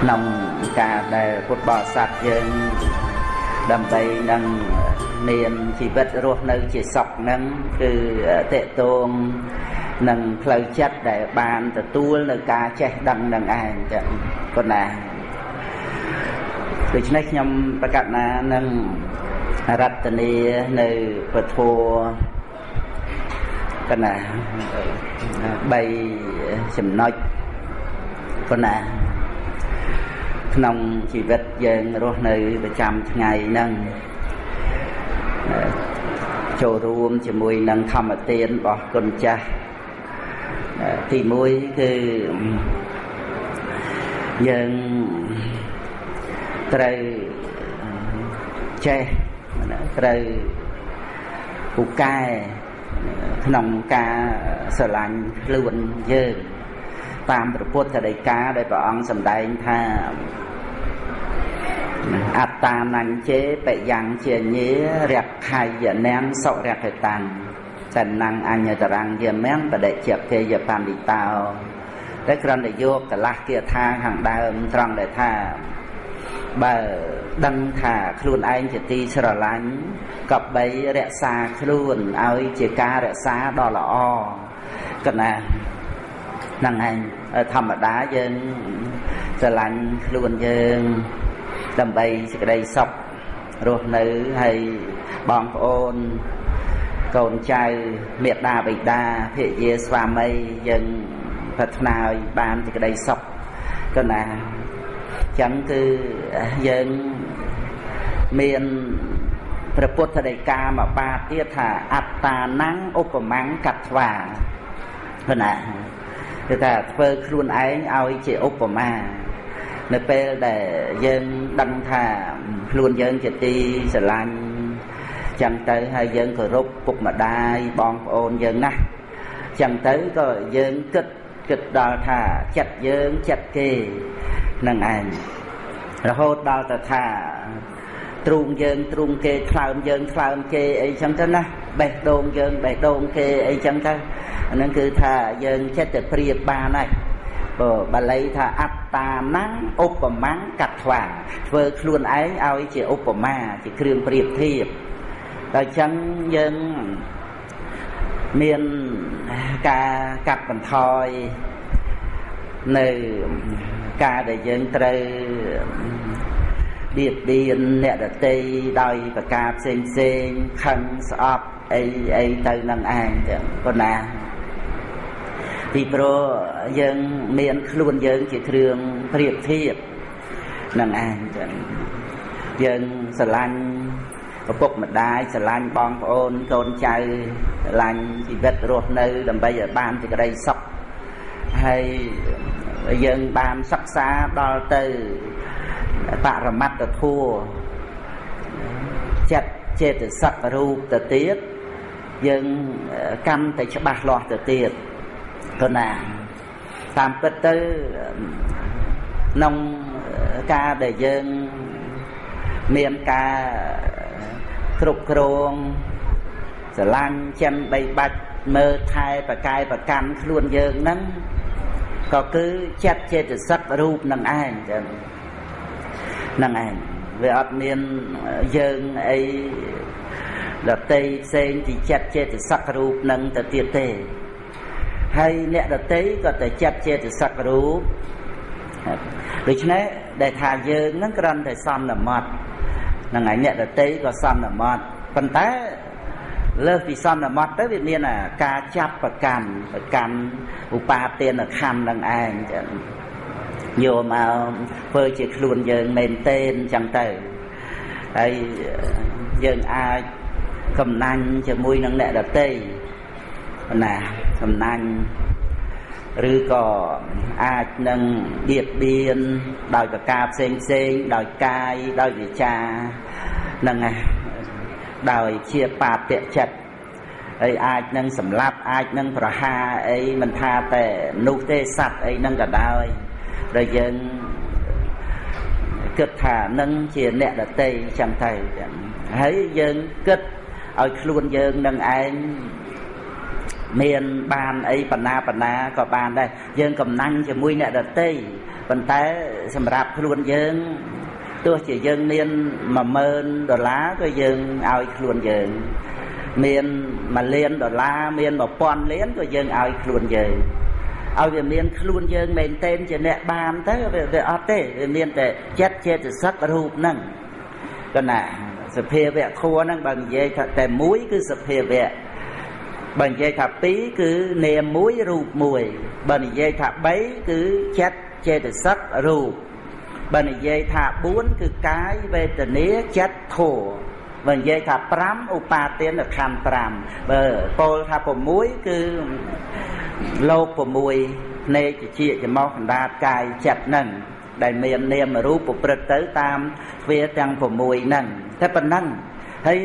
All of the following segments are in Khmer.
ក្នុងការដែលពុទ្ធបរិស័ទយើងដើម្បីនឹងមានជីវិតរស់នៅជាសុខហ្នឹងគឺតេតងនឹងផ្លូវចិត្តដែលបានទទួលនៅការចេះដឹងនឹងឯងចឹងប៉ុណ្ណាដូច្នេះខ្ញុំប្រកាសណានឹងរតនីនៅពធ កណា3ចំណុចប៉ុណ្ណាក្នុងជីវិតយើងរស់នៅប្រចាំថ្ងៃហ្នឹងចូលរួមជាមួយនឹងធម្មទានរបស់គុណចាស់ទី1គឺយើងត្រូវចេះត្រូវពូកែ ក្នុងការស្រឡាញ់ខ្លួនយើងតាមព្រះពុទ្ធដីកាដែលព្រះអង្គសម្ដែងថាអត្តានញ្ជេបយ៉ាងជាញារខៃយនាងសុរកតាំងសណ្ណអញ្ញតរង្គយមំបដិជាគេយបណ្ឌិតោតែគ្រាន់តែយកកលាស់គាថាខាងដើមត្រង់ដែលថា បើដឹងថាខ្លួនឯងជាទីស្រឡាញ់ក៏បីរក្សាខ្លួនឲ្យជាការរក្សាដ៏ល្អកណាហ្នឹងឯងធម្មតាយើងស្រឡាញ់ខ្លួនយើងដើម្បីសេចក្តីសុខរស់នៅហើយបងប្អូនកូនចៅមេដាបិតាភរិយាស្វាមីយើងប្រាថ្នាឲ្យបានសេចក្តីសុខក៏ណា ចឹងគឺយើងមានព្រះពុទ្ធដីកាមកបាទៀតថាអត្តានੰឧបមੰកត្វាព្រោះណាគឺថាធ្វើខ្លួនឯងឲ្យជាឧបមានៅពេលដែលយើងដឹងថាខ្លួនយើងជាទីស្រឡាញ់ចឹងទៅហើយយើងគោរពពុកម្ដាយបងប្អូនយើងណាស់ចឹងទៅក៏យើងគិតគិតដល់ថាចិត្តយើងចិត្តគេ នឹងឯងរហូតដល់ទៅថាទ្រូងយើងទ្រូងគេខ្លើមយើងខ្លើមគេអីចឹងទៅណាបេះដូងយើងបេះដូងគេអីចឹងទៅអានឹងគឺថាយើងចិត្តតែព្រៀបបានហើយបើបាលីថាអត្តានੰឧបមੰកត្វាធ្វើខ្លួនឯងឲ្យជាឧបមាជាគ្រឿងប្រៀបធៀបដល់ចឹងយើងមានការកាត់បន្ថយ នៅការដែលយើងត្រូវបៀតបៀនអ្នកដតីដោយប្រការផ្សេងផ្សេងខឹងស្អប់អីអីទៅនឹងឯងចឹងប៉ុណ្ណាពីព្រោះយើងមានខ្លួនយើងជាគ្រឿងប្រៀបធៀបនឹងឯងចឹងយើងស្រឡាញ់ឪពុកម្ដាយស្រឡាញ់បងប្អូនកូនចៅស្រឡាញ់ជីវិតរស់នៅ ដើម្បីឲ្យបានសេចក្តីសុខ ហើយយើងបានសិក្សាដល់ទៅបរមត្តធัวចិត្តចេតសិករូបទៅទៀតយើងកាន់តែច្បាស់លាស់ទៅទៀតទៅណាតាមពិតទៅក្នុងការដែលយើងមានការគ្រប់គ្រងស្រឡាញ់ចិនបីបាច់មើលថែប្រកាយប្រកាន់ខ្លួនយើងហ្នឹង ក៏គឺចិត្តចេតសិករូបនឹងឯងចឹងនឹងឯងវាអត់មានយើងអីដតីផ្សេងពីចិត្តចេតសិករូបនឹងទៅទៀតទេហើយអ្នកដតីក៏តែចិត្តចេតសិករូបដូច្នេះដែលថាយើងនឹងគ្រាន់តែសំណមត់ហ្នឹងហើយអ្នកដតីក៏សំណមត់ប៉ុន្តែ លើសពីសន្មត់ទៅវាមានអាការចាប់ប្រកាន់ប្រកាន់ឧបាទានខណ្ឌនឹងឯងចឹងយកមកធ្វើជាខ្លួនយើងមែនទេអញ្ចឹងទៅហើយយើងអាចកំណាញ់ជាមួយនឹងអ្នកដតីណាកំណាញ់ឬក៏អាចនឹងបៀតបៀនដោយប្រការផ្សេងផ្សេងដោយកាយដោយវិចានឹង ដោយជាបាបចិត្តហើយអាចនឹងសម្លាប់អាចនឹងប្រហារអីមិនថាតែនោះទេសัตว์អីនឹងក៏ដោយដែលយើងគិតថានឹងជាអ្នកដតីចឹងទៅហើយយើងគិតឲ្យខ្លួនយើងនឹងឯងមានបានអីបណ្ណាបណ្ណាក៏បានដែរយើងកំណាញ់ជាមួយអ្នកដតីប៉ុន្តែសម្រាប់ខ្លួនយើង ទោះជាយើងមាន10000ដុល្លារក៏យើងឲ្យខ្លួនយើងមាន1លានដុល្លារមាន1000លានក៏យើងឲ្យខ្លួនយើងឲ្យវាមានខ្លួនយើងមែនទែនជាអ្នកបានទៅវាអត់ទេវាមានតែចិត្តចេតសិករូបហ្នឹងកណាសភាវៈខួរហ្នឹងបើនិយាយថាតែមួយគឺសភាវៈបើនិយាយថា2គឺនាមមួយរូបមួយបើនិយាយថា3គឺចិត្តចេតសិករូប បើនិយាយថា4គឺកាយវេទនាចិត្តធម៌បើនិយាយថា5ឧបាទានខណ្ឌ5បើពោលថា6គឺលោក6ភ្នែកជាច្មោះកណ្ដាតកាយចិត្តហ្នឹងដែលមាននាមរូបប្រព្រឹត្តទៅតាមទ្វាទាំង6ហ្នឹងតែប៉ុណ្ណឹងហើយ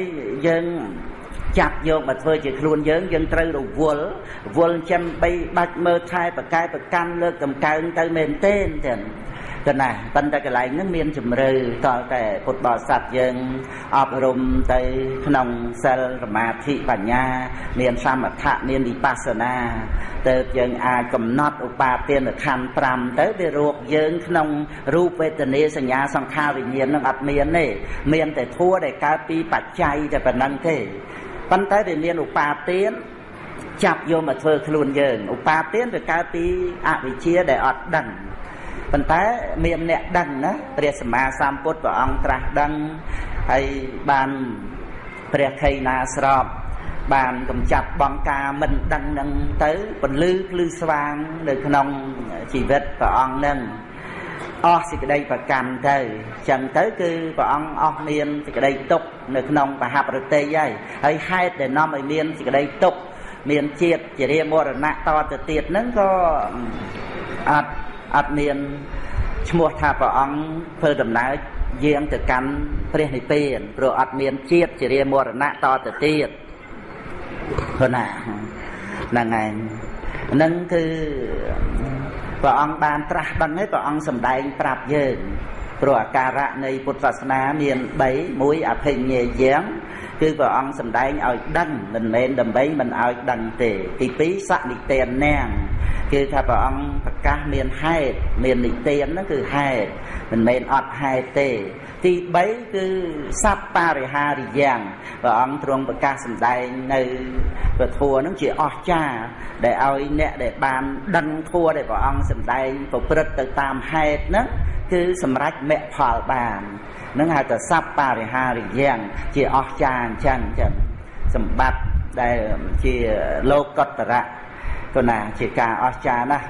យើងចាប់យកមកធ្វើជាខ្លួនយើងយើងត្រូវរវល់រវល់ចាំបីបាច់មើលថែប្រកែប្រកាន់លើកតម្កើងទៅមែនទេទាំង ទៅណាប៉ុន្តែកន្លែងហ្នឹងមានជំរឿតតែពុទ្ធបរិស័ទយើងអប់រំទៅក្នុងសិលសមាធិបញ្ញា មានសមថៈមានវិបស្សនាទៅយើងអាចកំណត់ឧបាទានខណ្ឌ5ទៅវារកយើងក្នុងរូបវេទនាសញ្ញាសង្ខារវិញ្ញាណនឹងអត់មានទេមានតែធัวដែលកើតពីបច្ច័យតែប៉ុណ្្នឹងទេប៉ុន្តែវាមានឧបាទានចាប់យកមកធ្វើខ្លួនយើងឧបាទានវាកើតពីអវិជ្ជាដែលអត់ដឹង ប៉ុន្តែមានអ្នកដឹងណាព្រះសម្មាសម្ពុទ្ធព្រះអង្គត្រាស់ដឹងហើយបានព្រះខៃណាស្របបានកំចាត់បងការមិនដឹងនឹងទៅពលឺភ្លឺស្វាងនៅក្នុងជីវិតព្រះអង្គនឹងអស់សេចក្តីប្រកម្មទៅចឹងទៅគឺព្រះអង្គអស់មានសេចក្តីទុកនៅក្នុងបហបរតិហើយហើយហេតុដែលនាំឲ្យមានសេចក្តីទុកមានជាតិជារាមរណៈតទៅទៀតហ្នឹងក៏អត់ អត់មានឈ្មោះថាព្រះអង្គធ្វើដំណើរយាងទៅកាន់ព្រះនិព្វានព្រោះអត់មានជាតិជារាមរណៈតទៅទៀតព្រោះណាហ្នឹងឯងនឹងគឺព្រះអង្គបានត្រាស់ដឹងហើយព្រះអង្គសម្ដែងប្រាប់យើងព្រោះអាការៈនៃពុទ្ធសាសនាមាន3មួយអភិញ្ញេយ៉ាងគឺព្រះអង្គសម្ដែងឲ្យដឹងមិនមែនដើម្បីមិនឲ្យដឹងទេទី2សនិទាននាង គេថាព្រះអង្គប្រកាសមានហេតុមាននិទានហ្នឹងគឺហេតុមិនមែនអត់ហេតុទេ ទី3គឺសัพបរិហារិយ៉ាងព្រះអង្គទ្រង់ប្រកាសសម្ដែងនៅព្រះធម៌ហ្នឹងជាអស្ចារ្យដែលឲ្យអ្នកដែលបានដឹងធម៌ដែលព្រះអង្គសម្ដែងប្រព្រឹត្តទៅតាមហេតុហ្នឹងគឺសម្រេចមគ្គផលបាននឹងហៅថាសัพបរិហារិយ៉ាងជាអស្ចារ្យអញ្ចឹងចឹងសម្បត្តិដែលជាលោកកតរៈ ក៏ណាជាការអស្ចារ្យណាស់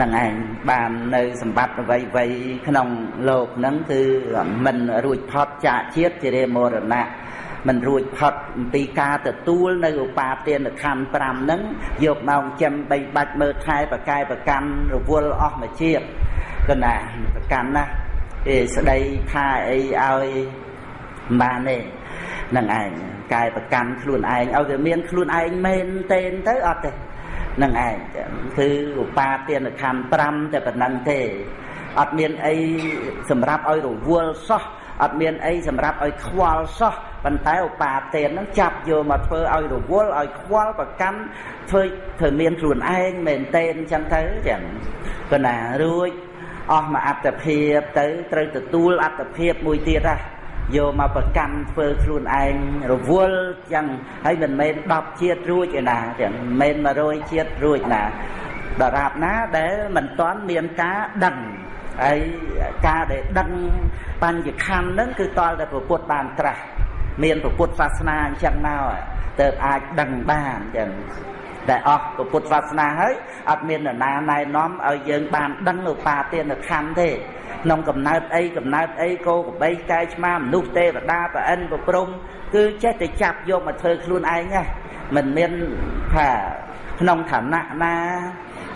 នឹងឯងបាននៅសម្បត្តិអ្វីអ្វីក្នុងលោកហ្នឹងគឺមិនរួចផុតចាកជាតិជារមរណៈមិនរួចផុតពីការទទួលនៅឧបាទានខណ្ឌ5ហ្នឹងយកមកចិញ្ចឹមបីបាច់មើលថែប្រកែប្រកាន់រវល់អស់មួយជាតិកណាប្រកាន់ណាអេស្ដីថាអីឲ្យបានទេ នឹងឯងកាយប្រកាន់ខ្លួនឯងឲ្យវាមានខ្លួនឯងមែនទេទៅអត់ទេនឹងឯងគឺឧបាទានខណ្ឌ5តែប៉ុណ្ណឹងទេអត់មានអីសម្រាប់ឲ្យរវល់សោះអត់មានអីសម្រាប់ឲ្យខ្វល់សោះប៉ុន្តែឧបាទានហ្នឹងចាប់យកមកធ្វើឲ្យរវល់ឲ្យខ្វល់ប្រកាន់ធ្វើធ្វើមានខ្លួនឯងមែនទេអញ្ចឹងទៅចឹងប៉ុន្តែរួចអស់មកអត្តភាពទៅត្រូវទទួលអត្តភាពមួយទៀតហ่ะ យកមកប្រកាន់ធ្វើខ្លួនឯងរវល់ចឹងហើយមិនមែន10ជាតិរួចឯណាចឹងមិនមែន100ជាតិរួចណាដរាបណាដែលមិនទាន់មានការដឹងហើយការដែលដឹងបញ្ញខណ្ឌហ្នឹងគឺតលតែពុទ្ធបានត្រាស់មានពុទ្ធសាសនាអញ្ចឹងមកទៅអាចដឹងបានចឹង ដែលអស់ពុទ្ធសាសនាហើយអត់មាននរណាណែនាំឲ្យយើងបានដឹងឧបាទានខណ្ឌទេក្នុងកំណើតអីកំណើតអីគោកបីកែឆ្មាមនុស្សទេវតាប្រអិនប្រព្រំគឺចេះតែចាប់យកមកធ្វើខ្លួនឯងណាមិនមានថាក្នុងឋានៈណា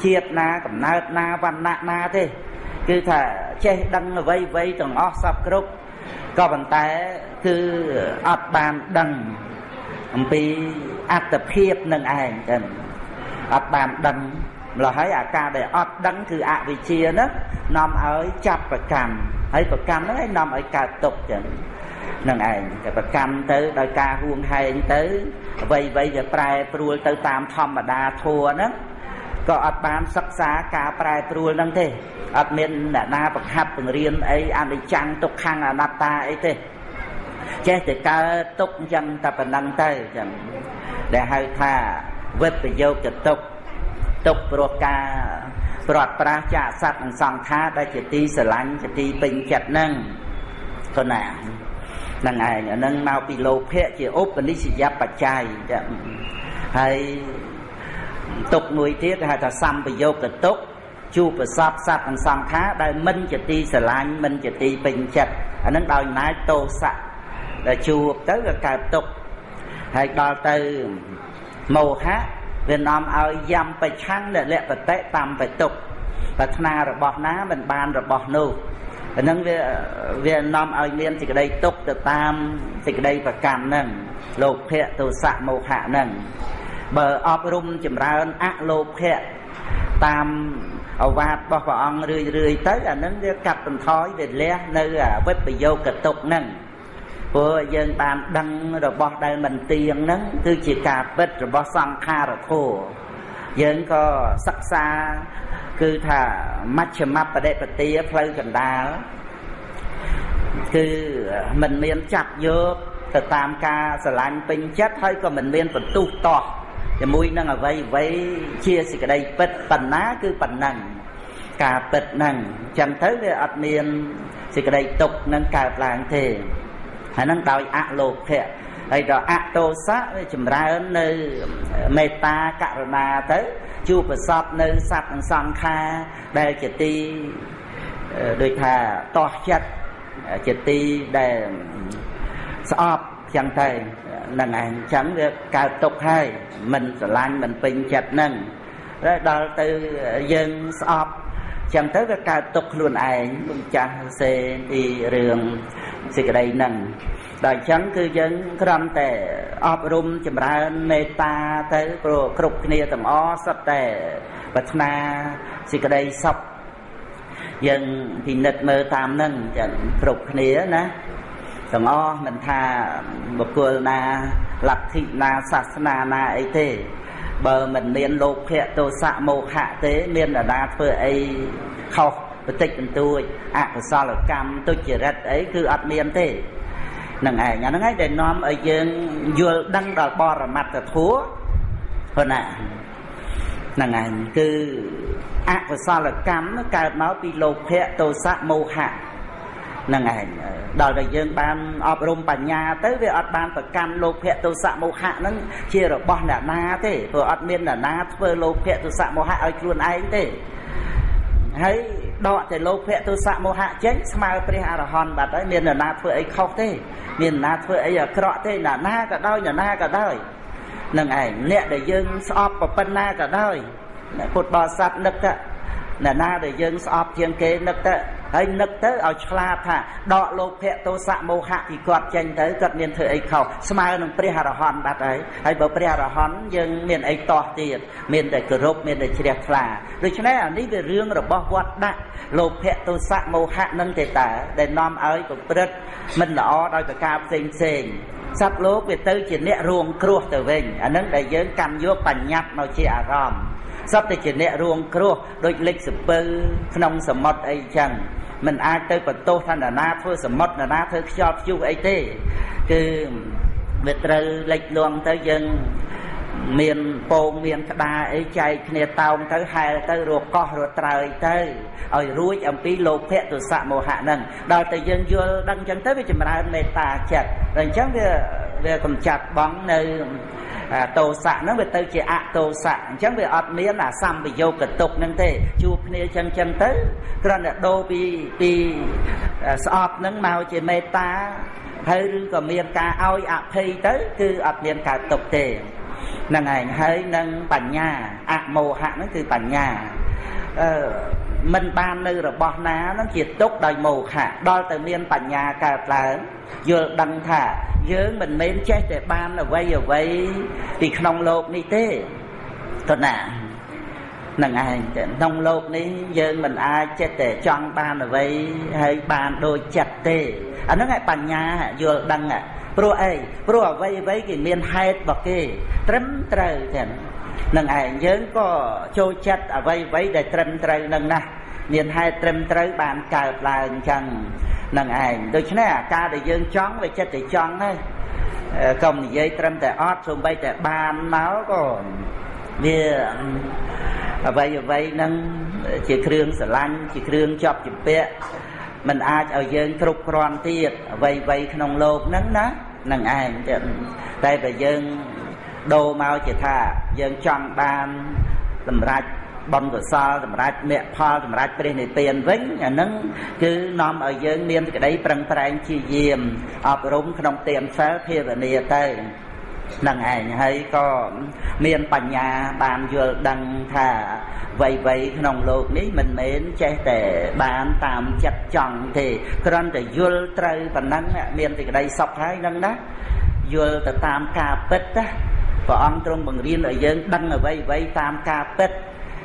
ជាតិណាកំណើតណាវណ្ណៈណាទេគឺថាចេះដឹងអ្វីអ្វីទាំងអស់សពគ្រប់ក៏ប៉ុន្តែគឺអត់បានដឹងអំពី អត្តភាពនឹងឯងចឹងអត់បានដឹងម្ល៉េះហើយអាការដែលអត់ដឹងគឺអវិជ្ជាហ្នឹងនាំឲ្យចាប់ប្រកម្មហើយប្រកម្មហ្នឹងឯងនាំឲ្យកើតទុកចឹងនឹងឯងតែប្រកម្មទៅដោយការហួងហែងទៅអ្វីអ្វីវាប្រែប្រួលទៅតាមធម្មតាធัวហ្នឹងក៏អត់បានសិក្សាការប្រែប្រួលហ្នឹងទេអត់មានអ្នកណាបង្ហាត់បង្រៀនអីអនិច្ចំទុក្ខំអនត្តាអីទេចេះតែកើតទុកអញ្ចឹងតែប៉ុណ្ណឹងទៅអញ្ចឹង ដែលហៅថាវិបយោគទុកទុកព្រោះការព្រាត់ប្រាសចាកសត្វនិងសង្ខារដែលជាទីស្រឡាញ់ជាទីពេញចិត្តហ្នឹងក៏ណាហ្នឹងឯងអាហ្នឹងមកពីលោភៈជាឧបនិស្សយបច្ច័យហើយទុកមួយទៀតគេហៅថាសម្បយោគទុកជួបប្រសពសត្វនិងសង្ខារដែលមិនជាទីស្រឡាញ់មិនជាទីពេញចិត្តអាហ្នឹងដោយអំណាចទោសៈដែលជួបទៅក៏កើតទុក ហើយដល់ទៅមោហៈវានាំឲ្យយ៉ាំបច្ឆੰលលបតិតាមបតុកប្រាថ្នារបស់ណាមិនបានរបស់នោះអានឹងវាវានាំឲ្យមានសេចក្តីទុកទៅតាមសេចក្តីប្រកម្មហ្នឹងលោភៈទោសៈមោហៈហ្នឹងបើអប់រំចម្រើនអលោភៈតាមអវាទរបស់ព្រះអង្គរឿយរឿយទៅអានឹងវាកាត់បន្ថយវាលះនៅវិបយោគតុកហ្នឹង ព្រោះយើងបានដឹងរបស់ដែលមិនទៀងហ្នឹងគឺជាការពិតរបស់សង្ខារធម៌យើងក៏សិក្សាគឺថាមជ្ឈមបដិបទាផ្លូវកណ្ដាលគឺមិនមានចាប់យកទៅតាមការស្រឡាញ់ពេញចិត្តហើយក៏មិនមានបន្ទុះតោះជាមួយនឹងអ្វីអ្វីជាសេចក្តីពិតប៉ុណ្ណាគឺប៉ុណ្ណឹងការពិតហ្នឹងចឹងទៅវាអត់មានសេចក្តីទុកនឹងកើតឡើងទេ ហើយហ្នឹងដោយអលោភៈហើយដល់អតោសៈវាចម្រើននៅមេត្តាករុណាទៅជួបប្រសពនៅសត្វនិងសង្ខារដែលជាទីដូចថាតោះចិត្តជាទីដែលស្អប់ចឹងទៅនឹងឯងចឹងវាកើតទុកហើយមិនស្រឡាញ់មិនពេញចិត្តនឹងហើយដល់ទៅយើងស្អប់ ចឹងទៅវាកើតទុកខ្លួនឯងលោកចាស់សេពីរឿងសេចក្តីនឹងដល់អញ្ចឹងគឺយើងគ្រាន់តែអប់រំចម្រើនមេត្តាទៅព្រោះគ្រប់គ្នាទាំងអស់សុទ្ធតែប្រាថ្នាសេចក្តីសុខយើងពិនិត្យមើលតាមនឹងចឹងគ្រប់គ្នាណាទាំងអស់មិនថាបុគ្គលណាលទ្ធិណាសាសនាណាអីទេ បើមិនមានលោភៈទោសៈមោហៈទេ មាននរណាធ្វើអីខុសបន្តិចបន្តួចអកុសលកម្មទុច្ចរិតអីគឺអត់មានទេនឹងឯងអាហ្នឹងឯងដែលនាំឲ្យយើងយល់ដឹងដល់បរមត្តធัวព្រោះណាហ្នឹងឯងគឺអកុសលកម្មកើតមកពីលោភៈទោសៈមោហៈហ្នឹងឯងដល់តែយើងបានអប់រំបញ្ញាទៅវាអត់បានប្រកាន់លោភៈទោសៈមោហៈហ្នឹងជារបស់អ្នកណាទេព្រោះអត់មានអ្នកណាធ្វើលោភៈទោសៈមោហៈឲ្យខ្លួនឯងទេហើយដកតែលោភៈទោសៈមោហៈចេញស្មើព្រះអរហន្តបាត់ហើយមានអ្នកណាធ្វើអីខុសទេ មានអ្នកណាធ្វើអីអាក្រក់ទេអ្នកណាក៏ដោយអ្នកណាក៏ដោយនឹងឯងអ្នកដែលយើងស្អប់ប៉ុណ្ណាក៏ដោយពុទ្ធបរិស័ទនឹកថាអ្នកណាដែលយើងស្អប់ជាងគេនឹកទៅ ហើយនឹកទៅឲ្យឆ្លាតថាដកលោភៈទោសៈមោហៈពីគាត់ចេញទៅគាត់មានធ្វើអីខុសស្មើនឹងព្រះអរហន្តបាត់ហើយហើយបើព្រះអរហន្តយើងមានអីតោះទៀតមានតែគោរពមានតែជ្រះថ្លាដូច្នេះអានេះវារឿងរបស់វត្តដាក់លោភៈទោសៈមោហៈនឹងទេតាដែលនាំឲ្យប្រព្រឹត្តមិនល្អដោយប្រការផ្សេងផ្សេងសត្វលោកវាទៅជាអ្នករួងគ្រោះទៅវិញអានឹងដែលយើងកម្មយកបញ្ញត្តិមកជាអារម្មណ៍សត្វតែជាអ្នករួងគ្រោះដូចលិចសពៅក្នុងសមុទ្រអីចឹង មិនអាចទៅបន្ទោសថាណាធ្វើសមុទ្រណាធ្វើខ្យល់ព្យុះអីទេ គឺវាត្រូវលិចលងទៅយើងមានពងមានក្តារអីចែកគ្នាតោងទៅហែលទៅរកោះរត្រើយទៅឲ្យរួចអំពីលោភៈទុសៈមោហៈហ្នឹងដល់តែយើងយល់ដឹងអញ្ចឹងទៅវាចម្រើនមេត្តាចិត្តដល់អញ្ចឹងវាវាកំចាត់បងនៅ តោសៈហ្នឹងវាទៅជាអតោសៈអញ្ចឹងវាអត់មានអាសម្បយោគតុកហ្នឹងទេជួបគ្នាអញ្ចឹងអញ្ចឹងទៅគ្រាន់តែដូរពីពីស្អប់ហ្នឹងមកជាមេត្តាហើយឬក៏មានការឲ្យអភ័យទៅ គឺអត់មានកើតទុកទេហ្នឹងឯងហើយនឹងបញ្ញាអមោហៈហ្នឹងគឺបញ្ញាអឺ មិនបាននៅរបស់ណានឹងជាទុកដោយមោហៈដល់ទៅមានបញ្ញាកើតឡើងយល់ដឹងថាយើងមិនមែនចេះតែបានអ្វីអ្វីពីក្នុងលោកនេះទេតណានឹងឯងតែក្នុងលោកនេះយើងមិនអាចចិត្តតែចង់បានអ្វីហើយបានដូចចិត្តទេអាហ្នឹងឯបញ្ញាយល់ដឹងព្រោះអីព្រោះអ្វីអ្វីគេមានហេតុរបស់គេត្រឹមត្រូវទាំង នឹងឯងយើងក៏ចូលចិត្តអ្វីអ្វីដែលត្រឹមត្រូវនឹងណាស់មានហេតុត្រឹមត្រូវបានកើតឡើងអញ្ចឹងនឹងឯងដូច្នេះអាការដែលយើងចង់វាចិត្តតែចង់ហើយកុំនិយាយត្រឹមតែអត់សូម្បីតែបានមកក៏វាអ្វីអ្វីហ្នឹងជាគ្រឿងស្រឡាញ់ជាគ្រឿងជាប់ជំពាក់มันអាចឲ្យយើងគ្រប់គ្រាន់ទៀតអ្វីអ្វីក្នុងโลกហ្នឹងណានឹងឯងតែតែយើង ដូរមកជាថាយើងចង់បានសម្រាប់បំកសលសម្រាប់មគ្គផលសម្រាប់ព្រះនិព្វានវិញអានឹងគឺនាំឲ្យយើងមានសេចក្តីប្រឹងប្រែងជាយាមអប់រំក្នុងទានសិលភាវនាទៅនឹងឯងហើយក៏មានបញ្ញាបានយល់ដឹងថាវ័យវ័យក្នុងលោកនេះមិនមែនចេះតែបានតាមចិត្តចង់ទេគ្រាន់តែយល់ត្រូវប៉ុណ្ណឹងមានសេចក្តីសុខហើយនឹងណាយល់ទៅតាមការពិតណា ព្រះអង្គទ្រង់បង្រៀនឲ្យយើងដឹងអ្វីអ្វីតាមការពិត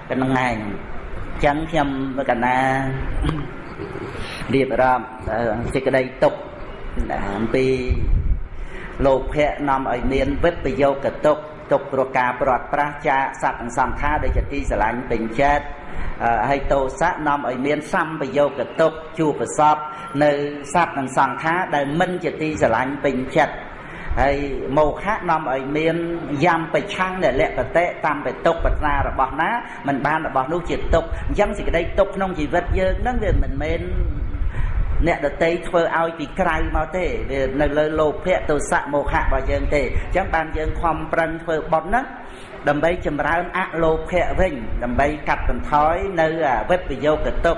កណ្ងឯងចឹងខ្ញុំកណារៀបរាប់សេចក្តីទុកអំពីលោភៈនាំឲ្យមានវិបយោគទុកទុកព្រោះការប្រត់ប្រាស់ចាកសត្វនិងសង្ខារដែលជាទីស្រឡាញ់ពេញចិត្តហើយតោសៈនាំឲ្យមានសម្បយោគទុកជួបប្រសពនៅសត្វនិងសង្ខារដែលមិនជាទីស្រឡាញ់ពេញចិត្ត ហើយមោហៈនាំឲ្យមានយ៉ាំប្រឆាំងដែលលក្ខតិតាមបេតុកប្រាថ្នារបស់ណាมันបានរបស់នោះជាទុកអញ្ចឹងសេចក្តីទុកក្នុងជីវិតយើងហ្នឹងវាមិនមែនអ្នកដតីធ្វើឲ្យពីក្រៅមកទេវានៅលើលោភៈទោសៈមោហៈរបស់យើងទេអញ្ចឹងបានយើងខំប្រឹងធ្វើបុណ្យហ្នឹងដើម្បីចម្រើនអលោភៈវិញដើម្បីកាត់បន្ថយនៅវិបយោគតុក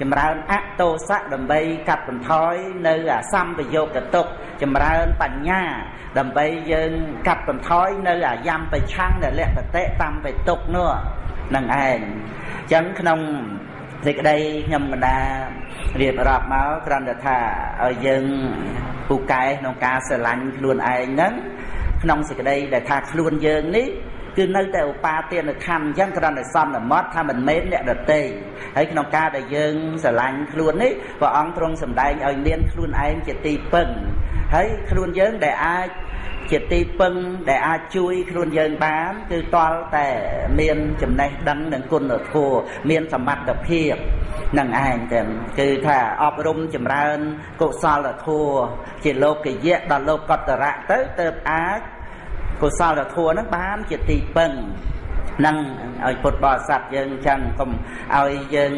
ចម្រើនអតោសៈដើម្បីកាត់បន្ថយនៅអាសម្បយោគតុកចម្រើនបញ្ញា ដើម្បីយើងកាត់បន្ថយនៅអាយំប្រឆាំងដែលលក្ខតិតាមបេតុកនោះនឹងឯងអញ្ចឹងក្នុងសេចក្តីខ្ញុំកដារៀបរាប់មកគ្រាន់តែថាឲ្យយើងពូកែក្នុងការស្រឡាញ់ខ្លួនឯងហ្នឹងក្នុងសេចក្តីដែលថាខ្លួនយើងនេះ គឺនៅតែឧបាទានខណ្ឌអញ្ចឹងគ្រាន់តែសន្មត់ថាមិនមែនអ្នកដតេហើយក្នុងការដែលយើងស្រឡាញ់ខ្លួននេះព្រះអង្គទ្រង់សម្ដែងឲ្យមានខ្លួនឯងជាទីពឹងហើយខ្លួនយើងដែលអាចជាទីពឹងដែលអាចជួយខ្លួនយើងបានគឺតលតែមានចំណេះដឹងនិងគុណធម៌មានសមត្ថភាពនឹងឯងតែគឺថាអប់រំចម្រើនកុសលធម៌ជាលោកយៈដល់លោកកតរៈទៅទៅអាច កុសលធម៌ហ្នឹងបានជាទីពឹងនឹងឲ្យពុទ្ធបរិស័ទយើងចឹងកុំឲ្យយើង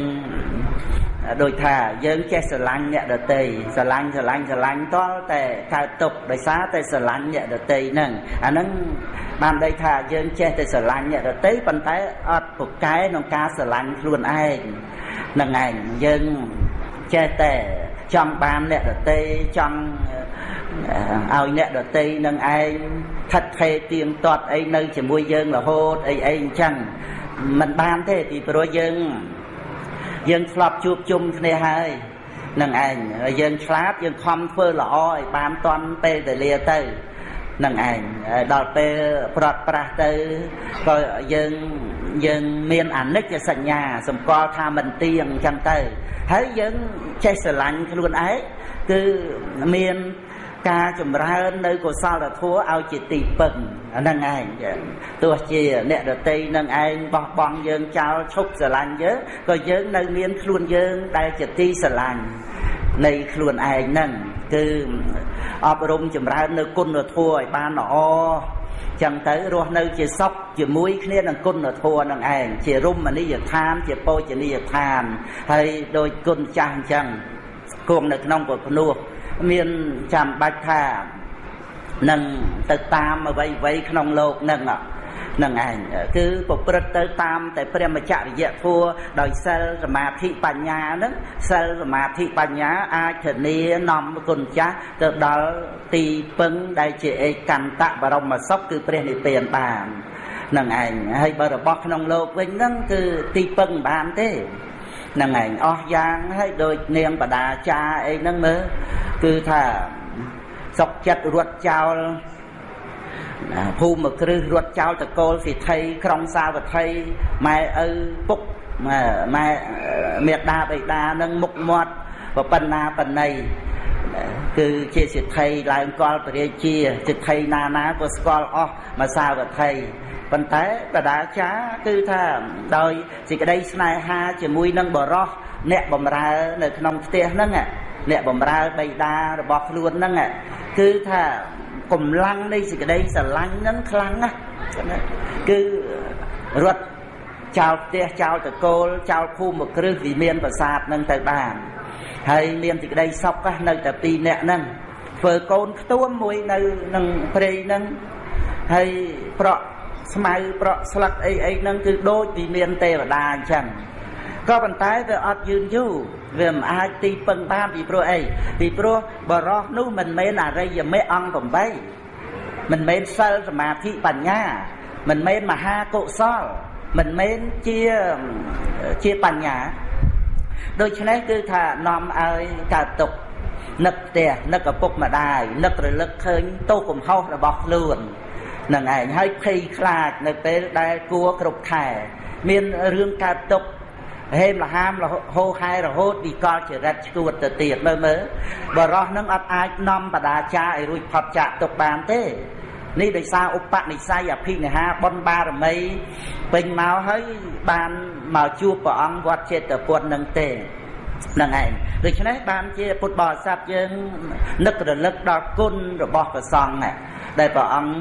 ដូចថាយើងចេះស្រឡាញ់អ្នកដតីស្រឡាញ់ស្រឡាញ់ស្រឡាញ់តលតែកើតទុកដោយសារតែស្រឡាញ់អ្នកដតីហ្នឹងអាហ្នឹងបានន័យថាយើងចេះតែស្រឡាញ់អ្នកដតីប៉ុន្តែអត់ពូកែក្នុងការស្រឡាញ់ខ្លួនឯងហ្នឹងឯងយើងចេះតែ ចង់បានអ្នកដតីចង់ឲ្យអ្នកដតីនឹងឯងថិតថេរទៀងទាត់អីនៅជាមួយយើងរហូតអីអីអញ្ចឹងมันបានទេពីព្រោះយើង យើងធ្លាប់ជួបជុំគ្នាហើយនឹងឯងយើងឆ្លាតយើងខំធ្វើល្អឲ្យបានតន់ពេលវេលាទៅ នឹងឯងដល់ពេលប្រត់ប្រាស់ទៅក៏យើងយើងមានអនិច្ចសញ្ញាសម្គាល់ថាមិនទៀងអញ្ចឹងទៅហើយយើងចេះស្រឡាញ់ខ្លួនឯងគឺមានការចម្រើននៅកុសលធម៌ឲ្យជាទីពឹងអាហ្នឹងឯងទោះជាអ្នកដតីនឹងឯងបោះបង់យើងចោលឈប់ស្រឡាញ់យើងក៏យើងនៅមានខ្លួនយើងដែលជាទីស្រឡាញ់នៃខ្លួនឯងហ្នឹង គឺអប់រំចម្រើននៅគុណធម៌ឲ្យបានល្អចឹងទៅរស់នៅជាសុខជាមួយគ្នានឹងគុណធម៌នឹងឯងជារមណីយដ្ឋាន ជាពោជនីយដ្ឋានហើយដោយគុណចាស់អញ្ចឹងគង់នៅក្នុងពុទ្ធភ្នោះមានចាំបាច់ថានឹងទៅតាមអ្វីៗក្នុងលោកនឹង នឹងឯងគឺប្រព្រឹត្តទៅតាមតែព្រះមច្ចរិយធัวដោយសិលសមាធិបញ្ញានឹងសិលសមាធិបញ្ញាអាចធានានាំគុណចាស់ទៅដល់ទីពឹងដែលជាឯកន្តបរមសុខគឺព្រះនិព្វានបាននឹងឯងហើយបើរបស់ក្នុងលោកវិញហ្នឹងគឺទីពឹងបានទេនឹងឯងអស់យ៉ាងហើយដូចនាងបដាចាអីហ្នឹងមើលគឺថាសុកចិត្តរត់ចោល ភូមិគ្រឹះរត់ចោលតកូលសិទ្ធិក្រុងសាវត្ថីម៉ែឪពុកម៉ែមេដាបេដានឹងមុខមាត់ប្រប៉ុណ្ណាបណៃគឺជាសិទ្ធិឡើងកលពរាជាសិទ្ធិណាណាក៏ស្គាល់អស់មកសាវត្ថីប៉ុន្តែបដាចាគឺថាដោយសេចក្តីស្នេហាជាមួយនឹងបរោះអ្នកបំរើនៅក្នុងផ្ទះហ្នឹងអ្នកបំរើបៃតារបស់ខ្លួនហ្នឹងគឺថា កម្លាំងនៃសេចក្តីស្រឡាញ់ហ្នឹងខ្លាំងណាស់គឺរត់ចោលផ្ទះចោលតកូលចោលភូមិគ្រឹះវិមានប្រាសាទនឹងទៅបានហើយមានសេចក្តីសុខនៅតែពីរនាក់ហ្នឹងធ្វើកូនខ្ទួមមួយនៅនឹងព្រៃហ្នឹងហើយប្រក់ស្មៅប្រក់ស្លឹកអីអីហ្នឹងគឺដូចវិមានទេវតាអញ្ចឹង ក៏ប៉ុន្តែវាអត់យឺនយូរវាមិនអាចទីពឹងបានពីព្រោះអីពីព្រោះបរោះនោះមិនមែនអរិយមេអង្គ8មិនមែនសិលសមាធិបញ្ញា មិនមែនមហាកុសល មិនមែនជាជាបញ្ញាដូច្នេះគឺថានាំឲ្យកើតទុកនឹកផ្ទះនឹកឪពុកម្ដាយនឹករលឹកឃើញទោសកំហុសរបស់ខ្លួននឹងឯងហើយភ័យខ្លាចនៅពេលដែលគួរគ្រប់ខែមានរឿងកើតទុក ហេមលហាមហោហែរហូតវិកលចរិតឈួតទៅទៀតមើលមើលបរោះនឹងអត់អាចនាំបដាចាឲ្យរួចផុតចាកទុកបានទេនេះដោយសារឧបនិស្ស័យអភិនិហាបុណ្យបារមីពេញមកហើយបានមកជួបព្រះអង្គវត្តចេតពុទ្ធនឹងទេនឹងឯងដូច្នេះបានជាពុទ្ធបរិស័ទយើងនឹករលឹកដល់គុណរបស់ព្រះសង្ឃដែលព្រះអង្គ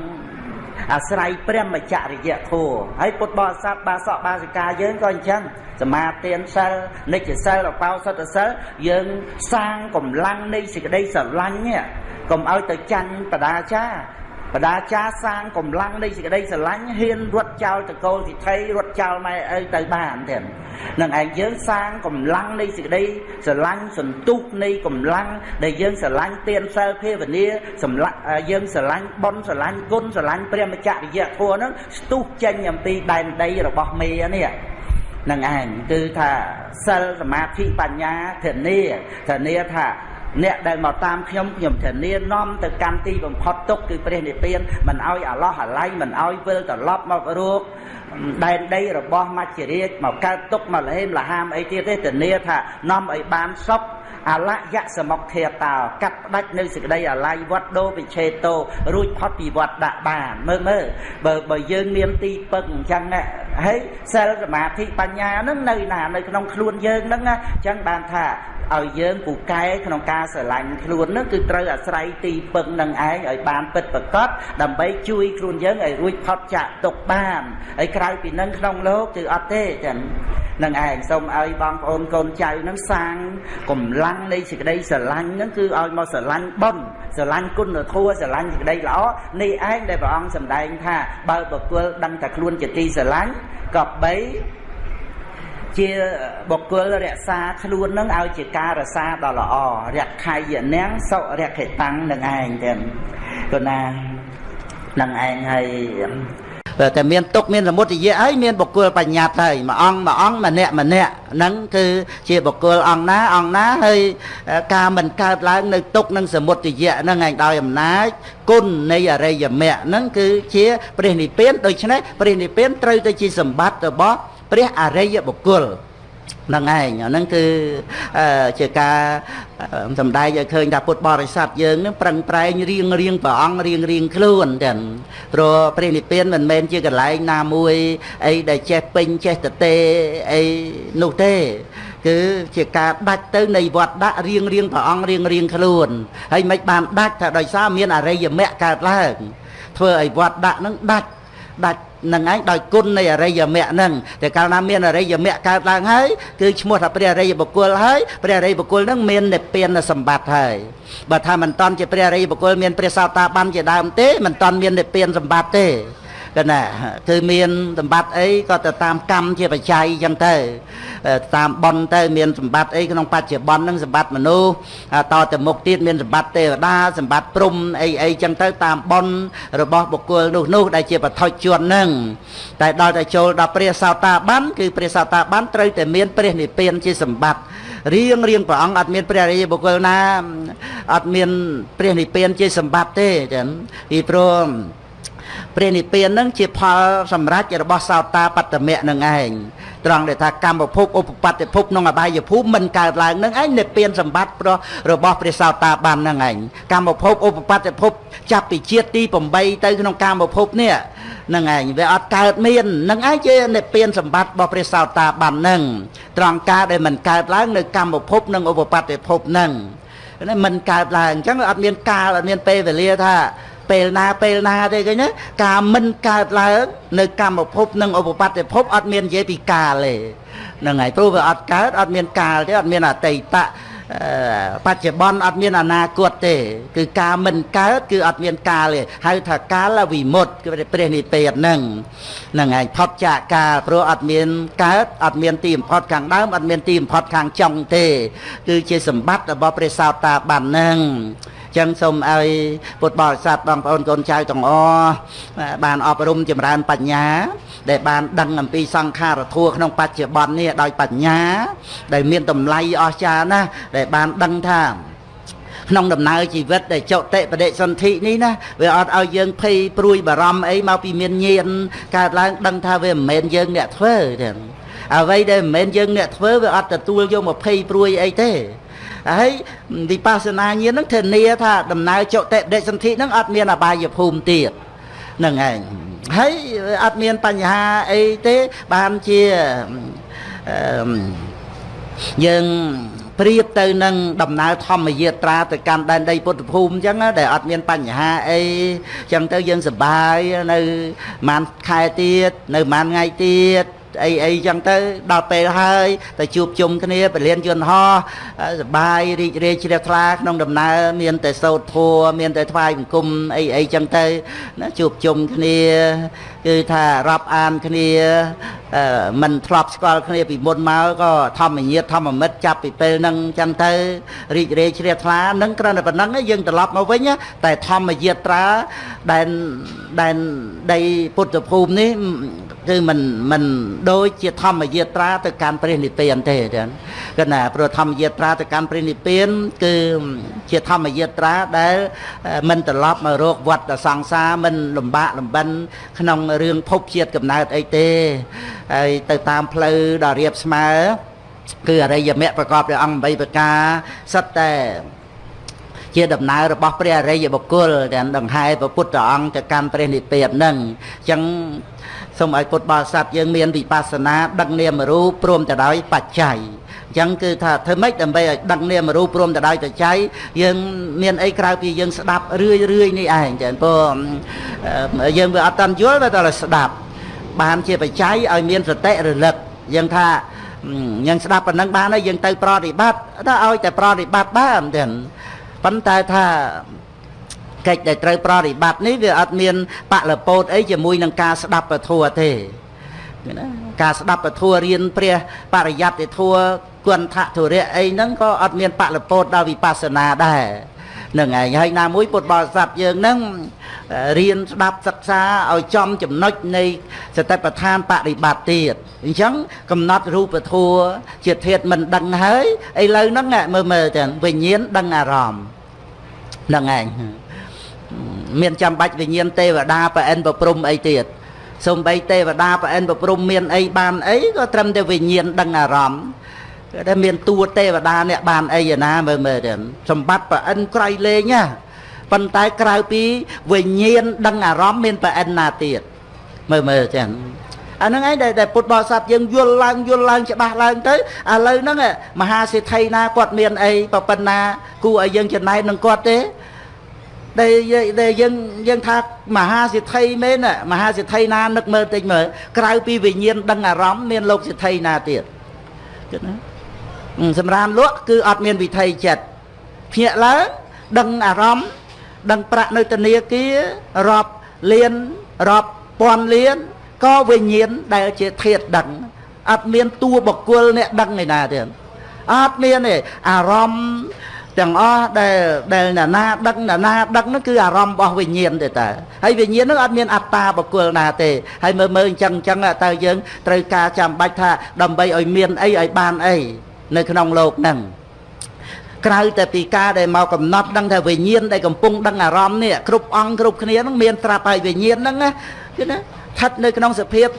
អាស្រ័យព្រះមច្ចរិយធម៌ហើយពុទ្ធបរិស័ទបាសកបាសិកាយើងក៏អញ្ចឹង សមាទានសិលនិច្ចសិលអបោសតសិលយើងសាងកម្លាំងនៃសេចក្តីស្រឡាញ់នេះកុំឲ្យទៅចាញ់បដាចាបដាចាសាងកម្លាំងនៃសេចក្តីស្រឡាញ់ហ៊ានរត់ចោលតកូលសិទ្ធិរត់ចោលម៉ែឪទៅបានទៀតនឹងឯងយើងសាងកម្លាំងនៃសេចក្តីស្រឡាញ់សន្ទុះនៃកម្លាំងដែលយើងស្រឡាញ់ទានសិលភាវនាសម្លាក់យើងស្រឡាញ់បុណ្យស្រឡាញ់គុណស្រឡាញ់ព្រះមច្ចរិយធម៌ហ្នឹងស្ទុះចេញអំពីដែនដីរបស់មេនេះ នឹងឯងគឺថាសិលសមាធិបញ្ញាធានាធានាថាអ្នកដែលមកតាមខ្ញុំខ្ញុំធានានាំទៅកម្មទីបំផុតទុកគឺព្រះនិព្វានមិនឲ្យអាឡោះអាល័យមិនឲ្យវិលត្រឡប់មករកដែនដីរបស់មច្ចរាជមកកើតទុកមកលហេមលហាមអីទៀតទេធានាថានាំឲ្យបានសុខ អលយៈសមុខធាតោកាត់ផ្ដាច់នៅសេចក្តីអល័យវត្តដោវិឆេតោរួចផុតពីវត្តដាក់បានមើលមើលបើបើយើងមានទីពឹងអញ្ចឹងហើយសិលសមាធិបញ្ញាហ្នឹងនៅណានៅក្នុងខ្លួនយើងហ្នឹងអញ្ចឹងបានថា ឲ្យយើងពូកែក្នុងការស្រឡាញ់ខ្លួននឹងគឺត្រូវអាស្រ័យទីពឹងនឹងឯងឲ្យបានពិតប្រកបដើម្បីជួយខ្លួនយើងឲ្យរួចផុតចាកទុកបានហើយក្រៅពីនឹងក្នុងលោកគឺអត់ទេចឹងនឹងឯងសូមឲ្យបងប្អូនកូនចៅនឹងសាងកម្លាំងនៃសេចក្តីស្រឡាញ់នឹងគឺឲ្យមកស្រឡាញ់បុណ្យស្រឡាញ់គុណធម៌ស្រឡាញ់សេចក្តីល្អនេះឯងដែលព្រះអង្គសម្ដែងថាបើបុគ្គលដឹងតែខ្លួនជាទីស្រឡាញ់ក៏បី ជាបុគ្គលរក្សាខ្លួននឹងឲ្យជាការរសាដ៏ល្អរខៃយនាងសុរខិតាំងនឹងឯងទាំងគណានឹងឯងហើយបើតែមានទុកមានសមុទ្រយៈហើយមានបុគ្គលបញ្ញត្តិហើយមួយអង្គមួយអង្គម្នាក់ម្នាក់ហ្នឹងគឺជាបុគ្គលអង្គណាអង្គណាហើយការមិនកើតឡើងនៅទុកនឹងសមុទ្រយៈហ្នឹងឯងដោយអំណាចគុណនៃអរិយមគ្គហ្នឹងគឺជាព្រះនិព្វានដូច្នេះព្រះនិព្វានត្រូវទៅជាសម្បត្តិរបស់ ព្រះអរិយបុគ្គលហ្នឹងឯងអាហ្នឹងគឺជាការសំដែងឲ្យឃើញថាពុទ្ធបរិស័ទយើងនឹងប្រឹងប្រែងរៀងរៀងព្រះអង្គរៀងរៀងខ្លួនទាំងព្រោះព្រះនិព្វានមិនមែនជាកន្លែងណាមួយអីដែលចេះពេញចេះតទេអីនោះទេគឺជាការដាច់ទៅនៃវត្តដាក់រៀងរៀងព្រះអង្គរៀងរៀងខ្លួនហើយមិនបានដាច់ថាដោយសារមានអរិយមគ្គកើតឡើងធ្វើឲ្យវត្តដាក់នឹងដាច់ ដាច់នឹងឯងដោយគុណនៃអរិយមគ្គហ្នឹងតែកាលណាមានអរិយមគ្គកើតឡើងហើយគឺឈ្មោះថាព្រះអរិយបុគ្គលហើយព្រះអរិយបុគ្គលហ្នឹងមាននិព្វានសម្បត្តិហើយបើថាមិនតន់ជាព្រះអរិយបុគ្គលមានព្រះសោតាបានជាដើមទេមិនតន់មាននិព្វានសម្បត្តិទេ កណាគឺមានសម្បត្តិអីក៏ទៅតាមកម្មជាបច្ច័យអញ្ចឹងទៅតាមបនទៅមានសម្បត្តិអីក្នុងបច្ចុប្បន្នហ្នឹងសម្បត្តិមនុស្សតទៅមុខទៀតមានសម្បត្តិទេវតាសម្បត្តិព្រំអីអីអញ្ចឹងទៅតាមបនរបស់បុគ្គលនោះនោះដែលជាបឋិជនហ្នឹងតែដល់តែចូលដល់ព្រះសោតាបានគឺព្រះសោតាបានត្រូវតែមានព្រះនិព្វានជាសម្បត្តិរៀងរៀងព្រះអង្គអត់មានព្រះរាជបុគ្គលណាអត់មានព្រះនិព្វានជាសម្បត្តិទេចឹងពីព្រោះ ព្រះនិព្វាននឹងជាផលសម្រេចរបស់សោតាបត្តមៈនឹងឯងត្រង់ដែលថាកម្មភពឧបបត្តិភពក្នុងអបាយភូមិមិនកើតឡើងនឹងឯងនិព្វានសម្បត្តិប្ររបស់ព្រះសោតាបាននឹងឯងកម្មភពឧបបត្តិភពចាប់ពីជាតិទី8ទៅក្នុងកម្មភពនេះនឹងឯងវាអត់កើតមាននឹងឯងជានិព្វានសម្បត្តិរបស់ព្រះសោតាបាននឹងត្រង់ការដែលមិនកើតឡើងនៅកម្មភពនិងឧបបត្តិភពនឹងមិនកើតឡើងអញ្ចឹងអត់មានកាលអត់មានពេលវេលាថា ពេលណាពេលណាទេឃើញណាការមិនកើតឡើង នៅកម្មភពនិងឧបបត្តិភពអត់មាននិយាយពីកាលទេហ្នឹងហើយព្រោះវាអត់កើតអត់មានកាលទេអត់មានអតីតបច្ចុប្បន្នអត់មានអនាគតទេ គឺការមិនកើតគឺអត់មានកាលទេហៅថាកាលវិមុតគឺព្រះនិព្វានហ្នឹងហ្នឹងហើយផុតចាកកាលព្រោះអត់មានកើតអត់មានទីបំផុតខាងដើមអត់មានទីបំផុតខាងចុងទេ គឺជាសម្បត្តិរបស់ព្រះសោតាបានហ្នឹង ចឹងសូមឲ្យពុទ្ធបរិស័ទបងប្អូនកូនចៅទាំងអស់បានអប់រំចម្រើនបញ្ញា ដែលបានដឹងអំពីសង្ខារធัวក្នុងបច្ចុប្បន្ននេះដោយបញ្ញា ដែលមានតម្លៃអស្ចារ្យណាស់ដែលបានដឹងថាក្នុងដំណើរជីវិតដែលចុតិបដិសន្ធិនេះណាវាអត់ឲ្យយើងភ័យព្រួយបារម្ភអីមកពីមានញាណកើតឡើងដឹងថាវាមិនមែនយើងអ្នកធ្វើទេ អ្វីដែលមិនមែនយើងអ្នកធ្វើវាអត់ទទួលយកមកភ័យព្រួយអីទេហើយវិបស្សនាញាណហ្នឹងធានាថាដំណើរចុតិបដិសន្ធិហ្នឹងអត់មានអបាយភូមិទៀតហ្នឹងឯងហើយអត់មានបញ្ហាអីទេបានជាយើងប្រៀបទៅនឹងដំណើរធម្មយាត្រាទៅកាន់ដែនដីពុទ្ធភូមិអញ្ចឹងដែលអត់មានបញ្ហាអីអញ្ចឹងទៅយើងសប្បាយនៅប្រហែលខែទៀតនៅប្រហែលថ្ងៃទៀត អីអីចឹងទៅដល់ពេលហើយទៅជួបជុំគ្នាពលានយន្តហោះសបាយរីករាយជ្រះថ្លាក្នុងដំណើរមានតែសោតធัวមានតែថ្វាយបង្គំអីអីចឹងទៅណាជួបជុំគ្នា គឺថារាប់អានគ្នាមិនធ្លាប់ស្គាល់គ្នាពីមុនមកក៏ធម្មញាតធម្មមិត្តចាប់ពីពេលហ្នឹងចឹងទៅរីករាយជ្រះថ្លានឹងគ្រាន់តែប៉ុណ្្នឹងយើងត្រឡប់មកវិញតែធម្មយាត្រាដែលដែលដីពុទ្ធភូមិនេះគឺមិនមិនដូចជាធម្មយាត្រាទៅកាន់ព្រះនិព្វានទេចឹងគឺណាព្រោះធម្មយាត្រាទៅកាន់ព្រះនិព្វាន គឺជាធម្មយាត្រាដែលមិនត្រឡប់មករកវត្តសង្សារមិនលំបាកលំបិនក្នុងរឿងភពជាតិកំណើតអីទេហើយទៅតាមផ្លូវដ៏រៀបស្មើគឺអរិយមគ្គប្រកបដោយអង្គ8ប្រការសិតតែជាដំណើររបស់ព្រះអរិយបុគ្គលដែលដង្ហែព្រះពុទ្ធអង្គទៅកាន់ព្រះនិព្វាននឹងអញ្ចឹងសូមឲ្យពុទ្ធបរិស័ទយើងមានវិបស្សនាដឹកនាមរូបព្រមទៅដោយបច្ច័យអញ្ចឹងគឺថាធ្វើម៉េចដើម្បីឲ្យដឹកនាមរូបព្រមទៅដោយបច្ច័យយើងមានអីក្រៅពីយើងស្ដាប់រឿយរឿយនេះឯងចឹងព្រោះយើងវាអត់តាន់យល់តែតែស្ដាប់បានជាបច្ច័យឲ្យមានសតិរលឹកយើងថាយើងស្ដាប់ប៉ុណ្ណឹងបានហើយយើងទៅប្រតិបត្តិថាឲ្យតែប្រតិបត្តិបានទេប៉ុន្តែថាកិច្ចដែលត្រូវប្រតិបត្តិនេះវាអត់មានបលពោតអីជាមួយនឹងការស្ដាប់ពធัวទេណាការស្ដាប់ពធัวរៀនព្រះបរិយត្តិធัว គន្ធធុរៈអីហ្នឹងក៏អត់មានបលពោតដល់វិបស្សនាដែរនឹងឯងហើយណាមួយពុទ្ធបរិស័ទយើងហ្នឹងរៀនស្ដាប់សិក្សាឲ្យចំចំណុចនៃសតិប្បដ្ឋានបរិបត្តិទៀតអញ្ចឹងកំណត់រូបធัวជាធាតមិនដឹងហើយឥឡូវហ្នឹងមើលមើលទៅវិញ្ញាណដឹងអារម្មណ៍ហ្នឹងឯងមានចាំបាច់វិញ្ញាណទេវតាប្រអិនប្រព្រំអីទៀតសំបីទេវតាប្រអិនប្រព្រំមានអីបានអីក៏ត្រឹមតែវិញ្ញាណដឹងអារម្មណ៍ គេថាមានតួទេវតាអ្នកបានអីណាមើលមើលទៅសម្បត្តិប្រអិនក្រៃលែងណាប៉ុន្តែក្រៅពីវិញ្ញាណដឹងអារម្មណ៍មានប្រអិនណាទៀតមើលមើលចឹងអាហ្នឹងឯងដែលពុទ្ធបរិស័ទយើងយល់ឡើងយល់ឡើងច្បាស់ឡើងទៅឥឡូវហ្នឹងមហាសេដ្ឋីណាគាត់មានអីប៉ុណ្ណាគួរឲ្យយើងចំណែកនឹងគាត់ទេដែលដែលយើងយើងថាមហាសិទ្ធិមែនមហាសិទ្ធិណានឹកមើលតិចមើលក្រៅពីវិញ្ញាណដឹងអារម្មណ៍មានលោកសិទ្ធិណាទៀតគិតណា សម្រានលក់គឺអត់មានវិថីចិត្តភ្ញាក់ឡើងដឹងអារម្មណ៍ដឹងប្រាក់នៅធនាគាររាប់លានរាប់ពាន់លានក៏វិញ្ញាណដែលជាធាតដឹងអត់មានតួបកគលអ្នកដឹងឯណាទៀតអត់មានទេអារម្មណ៍ទាំងអស់ដែលដែលណានាដឹកណានាដឹកនោះគឺអារម្មណ៍របស់វិញ្ញាណទេតើហើយវិញ្ញាណនោះអត់មានអត្តាបុគ្គលណាទេហើយមើលមើលអញ្ចឹងអញ្ចឹងតើយើងត្រូវការចាំបាច់ថាដើម្បីឲ្យមានអីឲ្យបានអី នៅក្នុងលោកហ្នឹងក្រៅតែពីការដែលមកកំណត់ដឹងថាវិញ្ញាណដែលកំពុងដឹងអារម្មណ៍នេះគ្រប់អង្គគ្រប់គ្នានឹងមានត្រាប់ហើយវិញ្ញាណហ្នឹងឃើញណាស្ថិតនៅក្នុងសភាព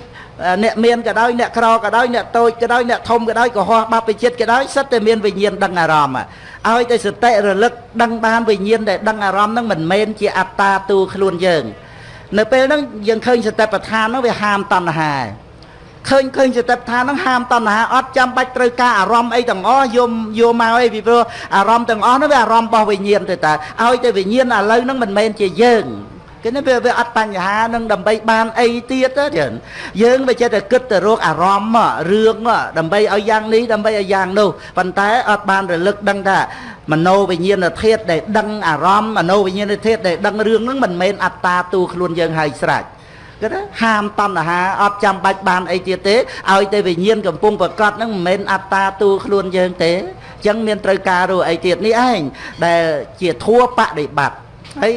អ្នកមានក៏ដោយអ្នកក្រក៏ដោយអ្នកតូចក៏ដោយអ្នកធំក៏ដោយក៏ហោះបាបវិជាតិក៏ដោយសិតតែមានវិញ្ញាណដឹងអារម្មណ៍ឲ្យតែសតិរលឹកដឹងបានវិញ្ញាណដែលដឹងអារម្មណ៍ហ្នឹងមិនមែនជាអត្តាទូខ្លួនយើង នៅពេលហ្នឹងយើងឃើញសតិប្បដ្ឋានហ្នឹងវាហាមតណ្ហាឯង ឃើញឃើញសតិប្បដ្ឋានហ្នឹងហាមតណ្ហាអត់ចាំបាច់ត្រូវការអារម្មណ៍អីទាំងអស់យកយកមកអីពីព្រោះអារម្មណ៍ទាំងអស់ហ្នឹងវាអារម្មណ៍របស់វិញ្ញាណទៅតើឲ្យតែវិញ្ញាណឥឡូវហ្នឹងមិនមែនជាយើងគេនេះវាវាអត់បញ្ហានឹងដើម្បីបានអីទៀតទេយើងវាចេះតែគិតទៅរកអារម្មណ៍រឿងដើម្បីឲ្យយ៉ាងនេះដើម្បីឲ្យយ៉ាងនោះប៉ុន្តែអត់បានរលឹកដឹងថាមโนវិញ្ញាណធាតុដែលដឹងអារម្មណ៍មโนវិញ្ញាណធាតុដែលដឹងរឿងហ្នឹងមិនមែនអត្តាទូខ្លួនយើងហើយស្រេច គឺថាហាមតណ្ហាអត់ចាំបាច់បានអីទៀតទេឲ្យតែវិញ្ញាណកំពុងប្រកបហ្នឹងមិនមែនអត្តាទូខ្លួនយើងទេអញ្ចឹងមានត្រូវការរੂអីទៀតនេះឯងដែលជាធัวបដិបត្តិហើយ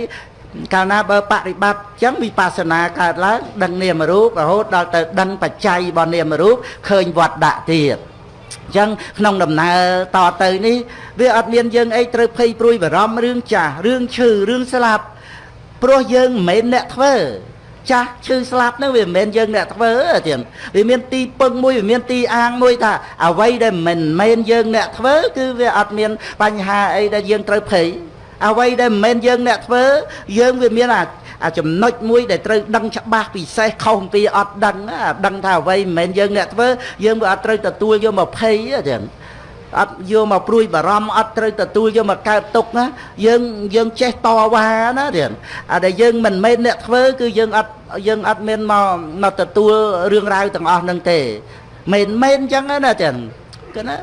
កាលណាបើបរិបត្តិចឹងវិបស្សនាកើតឡើងដឹងនាមរូបរហូតដល់ទៅដឹងបច្ច័យរបស់នាមរូបឃើញវត្តដាក់ទៀតអញ្ចឹងក្នុងដំណើរតទៅនេះវាអត់មានយើងអីត្រូវភ័យព្រួយបារម្ភរឿងចាស់រឿងឈឺរឿងស្លាប់ព្រោះយើងមិនមែនអ្នកធ្វើ ចាស់ឈឺស្លាប់នឹងវាមិនមែនយើងអ្នកធ្វើទៀតវាមានទីពឹងមួយវាមានទីអាងមួយថាអ្វីដែលមិនមែនយើងអ្នកធ្វើគឺវាអត់មានបញ្ហាអីដែលយើងត្រូវភ័យអ្វីដែលមិនមែនយើងអ្នកធ្វើយើងវាមានអាអាចំណុចមួយដែលត្រូវដឹងច្បាស់ពិសេសខុសអំពីអត់ដឹងដឹងថាអ្វីមិនមែនយើងអ្នកធ្វើយើងវាអត់ត្រូវទទួលយកមកភ័យទេ អត់យកមកព្រួយបារម្ភអត់ត្រូវទទួលយកមកកើតទុកណាយើងយើងចេះតវ៉ាណាទៀតអាដែលយើងមិនមែនអ្នកធ្វើគឺយើងអត់យើងអត់មានមកមកទទួលរឿងរ៉ាវទាំងអស់ហ្នឹងទេមិនមែនអញ្ចឹងណាទៀតគឺណា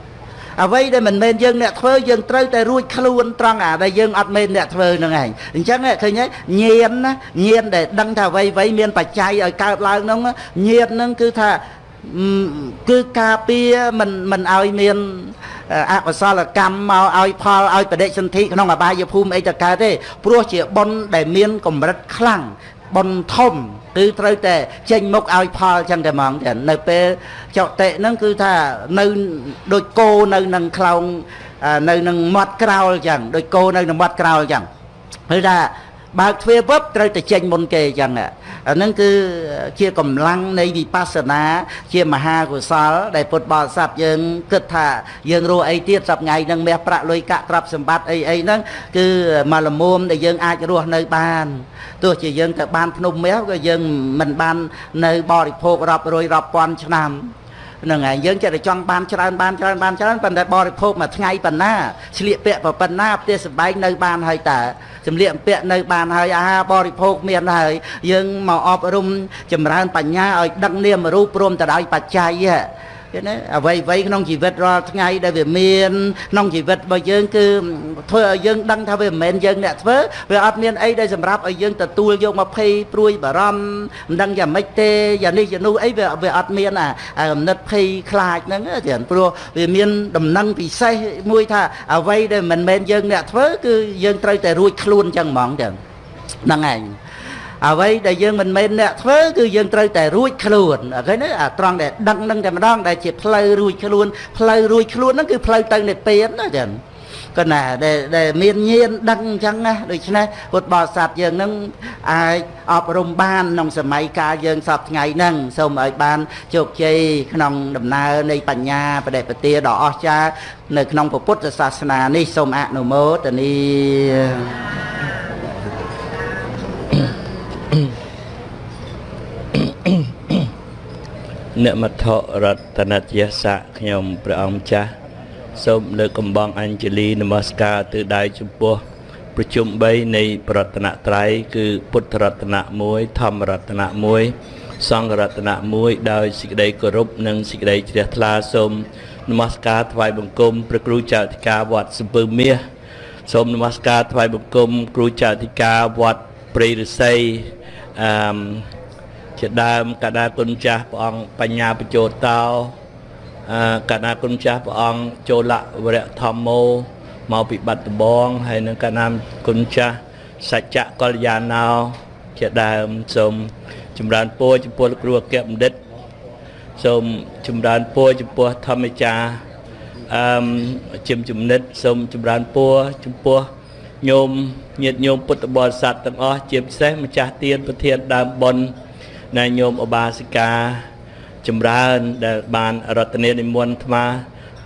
អ្វីដែលមិនមែនយើងអ្នកធ្វើយើងត្រូវតែរួចខ្លួនត្រង់អាដែលយើងអត់មែនអ្នកធ្វើហ្នឹងឯងអញ្ចឹងឃើញទេញៀនណាញៀនដែលដឹងថាអ្វីអ្វីមានបច្ច័យឲ្យកើតឡើងហ្នឹងញៀនហ្នឹងគឺថាគឺការពារមិនមិនឲ្យមាន អកុសលកម្មមកឲ្យផលឲ្យបដិសន្ធិក្នុងអបាយភូមិអីទៅកើតទេព្រោះជាបុណ្យដែលមានកម្រិតខ្លាំងបុណ្យធំគឺត្រូវតែចេញមុខឲ្យផលចឹងតែហ្មងតែនៅពេលចុតិហ្នឹងគឺថានៅដូចគោនៅនឹងខ្លោងនៅនឹងមាត់ក្រោលចឹងដូចគោនៅនឹងមាត់ក្រោលចឹងគឺថាបើកទ្វារពឹបត្រូវតែចេញមុនគេចឹងអាហ្នឹង គឺជាកម្លាំងនៃវិបស្សនា ជាមហាកុសល ដែលពុទ្ធបរិស័ទយើងគិតថាយើងរស់អីទៀតសប្ងៃហ្នឹងមាសប្រាក់លុយកាក់ទ្រព្យសម្បត្តិអីអីហ្នឹងគឺមកលមុំដែលយើងអាចរស់នៅបានទោះជាយើងទៅបានភ្នំមាសក៏យើងមិនបាននៅបរិភោគរាប់រយរាប់ពាន់ឆ្នាំ ហ្នឹងហើយយើងចិត្តតែចង់បានច្រើនបានច្រើនបានច្រើនប៉ុន្តែបរិភោគមួយថ្ងៃប៉ុណ្ណាឆ្លៀកពាក់ប៉ុណ្ណាផ្ទះសម្បែងនៅបានហើយតើសម្លៀកបំពាក់នៅបានហើយអាហារបរិភោគមានហើយយើងមកអប់រំចម្រើនបញ្ញាឲ្យដឹកនាមរូបព្រមទៅដោយបច្ច័យ ឃើញទេអ្វីអ្វីក្នុងជីវិតរាល់ថ្ងៃដែលវាមានក្នុងជីវិតរបស់យើងគឺធ្វើឲ្យយើងដឹងថាវាមិនមែនយើងអ្នកធ្វើវាអត់មានអីដែលសម្រាប់ឲ្យយើងទទួលយកមកភ័យព្រួយបារម្ភមិនដឹងយ៉ាងម៉េចទេយ៉ាងនេះយ៉ាងនោះអីវាវាអត់មានអាកំណត់ភ័យខ្លាចហ្នឹងទេព្រោះវាមានដំណឹងពិសេសមួយថាអ្វីដែលមិនមែនយើងអ្នកធ្វើគឺយើងត្រូវតែរួចខ្លួនចឹងហ្មងចឹងហ្នឹងឯង អ្វីដែលយើងមិនមែនអ្នកធ្វើគឺយើងត្រូវតែរួចខ្លួនឃើញទេអាត្រង់ដែលដឹងនឹងតែម្ដងដែលជាផ្លូវរួចខ្លួនផ្លូវរួចខ្លួនហ្នឹងគឺផ្លូវទៅនិព្វានណាចឹងក៏ណាដែលដែលមានញៀនដឹងអញ្ចឹងណាដូច្នេះពុទ្ធបរិស័ទយើងនឹងអាចអប់រំបានក្នុងសម័យកាលយើងសពថ្ងៃហ្នឹងសូមឲ្យបានជោគជ័យក្នុងដំណើរនៃបញ្ញាបដិបទាដ៏អស្ចារ្យនៅក្នុងពុទ្ធសាសនានេះសូមអនុមោទនា និមត្ថរតនតយស័កខ្ញុំព្រះអង្គចាស់សូមលើកកំបងអញ្ជលីនមស្ការទិដៅចំពោះប្រជុំ3នៃប្រតនត្រ័យគឺពុទ្ធរតនៈ1ធម្មរតនៈ1សង្ឃរតនៈ1ដោយសេចក្តីគោរពនិងសេចក្តីជ្រះថ្លាសូមនមស្ការថ្វាយបង្គំព្រះគ្រូចៅអធិការវត្តសំពើមាសសូមនមស្ការថ្វាយបង្គំគ្រូចៅអធិការវត្តព្រៃរិស័យអឺ ជាដើមកដាគុណចាស់ព្រះអង្គបញ្ញាបញ្ចោតោអឺកដាគុណចាស់ព្រះអង្គចូលៈវរៈធម្មោមកពីបាត់ដំបងហើយនឹងកណាមគុណចាស់សច្ចៈកល្យាណោជាដើមសូមចម្រើនពរចំពោះលោកគ្រូអគ្គបណ្ឌិតសូមចម្រើនពរចំពោះធម្មចារអឺជំចំណិតសូមចម្រើនពរចំពោះញោមញាតិញោមពុទ្ធបរិស័ទទាំងអស់ជាពិសេសម្ចាស់ទានប្រធានដើមបុណ្យ នៃញោមឧបាសិកាចម្រើនដែលបានរតនានិមន្តអាត្មា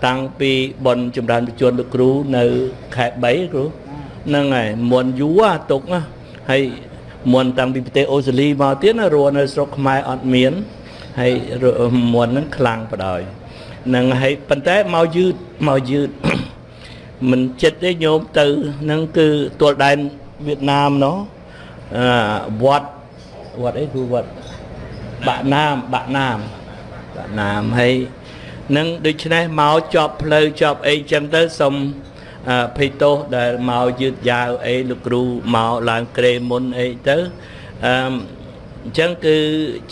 តាំងពីបុណ្យចម្រើនបញ្ជនលោកគ្រូនៅខែ3គ្រូហ្នឹងហើយមុនយូរទុកណាហើយមុនតាំងពីប្រទេសអូស្ត្រាលីមកទៀតណារស់នៅស្រុកខ្មែរអត់មានហើយមុនហ្នឹងខ្លាំងបដ ாய் នឹងហើយប៉ុន្តែមកយឺតមកយឺតមិនចិត្តទេញោមទៅនឹងគឺទួលដែនវៀតណាមណោះអឺវត្តវត្តអីគឺវត្ត បាក់ណាមបាក់ណាមបាក់ណាមហើយនឹងដូច្នេះមកជាប់ផ្លូវជាប់អីចឹងទៅសុំភ័យទោសដែលមកយឺតយ៉ាវអីលោកគ្រូមកឡើងក្រេមុនអីទៅអឺអញ្ចឹងគឺ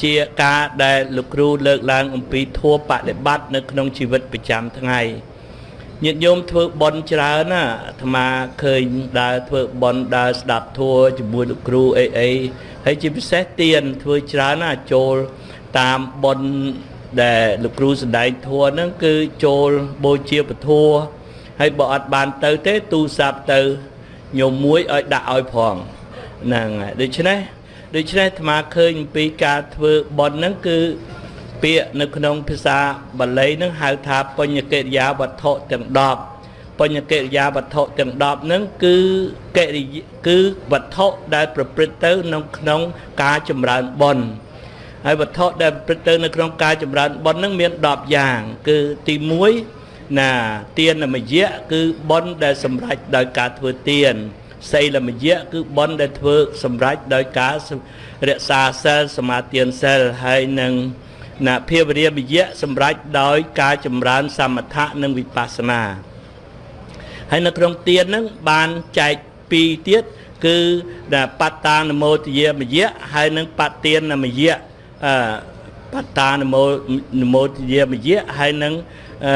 ជាការដែលលោកគ្រូលើកឡើងអំពីធัวបដិបត្តិនៅក្នុងជីវិតប្រចាំថ្ងៃញាតិញោមធ្វើបន់ច្រើនណាអាត្មាឃើញដើរធ្វើបន់ដើរស្ដាប់ធัวជាមួយលោកគ្រូអីអី ហើយជាពិសេសទៀនធ្វើច្រើនណាចូលតាមបន់ដែលលោកគ្រូសំដែងធัวហ្នឹងគឺចូលបូជាពធัวហើយបើអត់បានទៅទេទូរស័ព្ទទៅញោមមួយឲ្យដាក់ឲ្យផងហ្នឹងហើយដូច្នេះដូច្នេះអាត្មាឃើញអំពីការធ្វើបន់ហ្នឹងគឺពាក្យនៅក្នុងភាសាបាលីហ្នឹងហៅថាបញ្ញកិរិយាវត្ថុទាំង10 បញ្ញកិរិយាវត្ថុទាំង10ហ្នឹងគឺកិរិយាគឺវត្ថុដែលប្រព្រឹត្តទៅនៅក្នុងការចម្រើនបន់ហើយវត្ថុដែលប្រព្រឹត្តទៅនៅក្នុងការចម្រើនបន់ហ្នឹងមាន10យ៉ាង គឺទី1ណាទានមយៈគឺបន់ដែលសម្រេចដោយការធ្វើទានសីលមយៈគឺបន់ដែលធ្វើសម្រេចដោយការរក្សាសិលសមាទានសិលហើយនឹងណាភាវរាមយៈសម្រេចដោយការចម្រើនសមថៈនិងវិបស្សនា ហើយនៅក្នុងទានហ្នឹងបានចែកពីរទៀតគឺបត្តានមោទយាមយៈហើយនិងបត្តានមយៈអឺបត្តានមោនមោទយាមយៈហើយនិងអឺ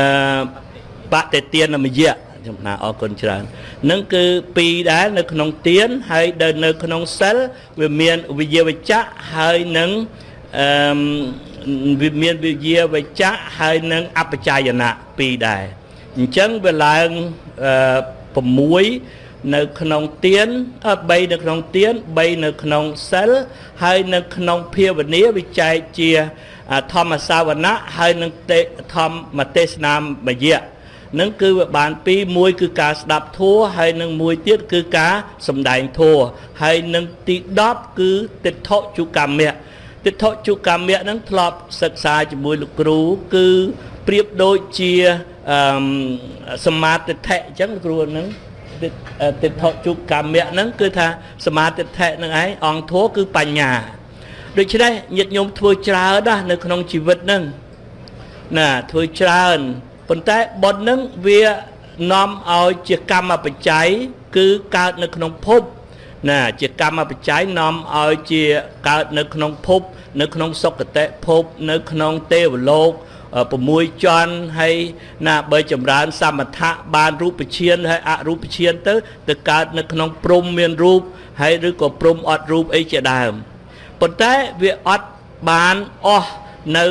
បតេទានមយៈចំណាអរគុណច្រើននឹងគឺពីរដែរនៅក្នុងទានហើយដែលនៅក្នុងសិលវាមានវិយវចៈហើយនឹងអឺវាមានវិយាវចៈហើយនឹងអបជាយណៈពីរដែរ អញ្ចឹងវាឡើងអឺ6នៅក្នុងទៀន3នៅក្នុងទៀន3នៅក្នុងសិលហើយនៅក្នុងភាវនាវិចែកជាធម្មសាវណៈហើយនឹងទេធម្មទេសនាមយៈនឹងគឺវាបានពីរមួយគឺការស្ដាប់ធัวហើយនឹងមួយទៀតគឺការសំដែងធัวហើយនឹងទី10គឺទិដ្ឋុជកម្មៈទិដ្ឋុជកម្មៈនឹងធ្លាប់សិក្សាជាមួយលោកគ្រូគឺ ប្រៀបដូចជាអឺសមាទិដ្ឋិអញ្ចឹងគ្រូនឹងទិដ្ឋុជកម្មៈហ្នឹងគឺថាសមាទិដ្ឋិនឹងឯងអង្គធัวគឺបញ្ញាដូច្នេះញាតិញោមធ្វើច្រើនណាស់នៅក្នុងជីវិតហ្នឹងណាធ្វើច្រើនប៉ុន្តែបុណ្យនឹងវានាំឲ្យជាកម្មបច្ច័យគឺកើតនៅក្នុងភពណាជាកម្មបច្ច័យនាំឲ្យជាកើតនៅក្នុងភព នៅក្នុងសុគតិភព នៅក្នុងទេវលោក 6ជាន់ហើយណាបើចម្រើន សមថៈបានរូបឈានហើយអរូបឈានទៅទៅកើតនៅក្នុងព្រំមានរូបហើយឬក៏ព្រំអត់រូបអីជាដើមប៉ុន្តែវាអត់បានអស់នៅ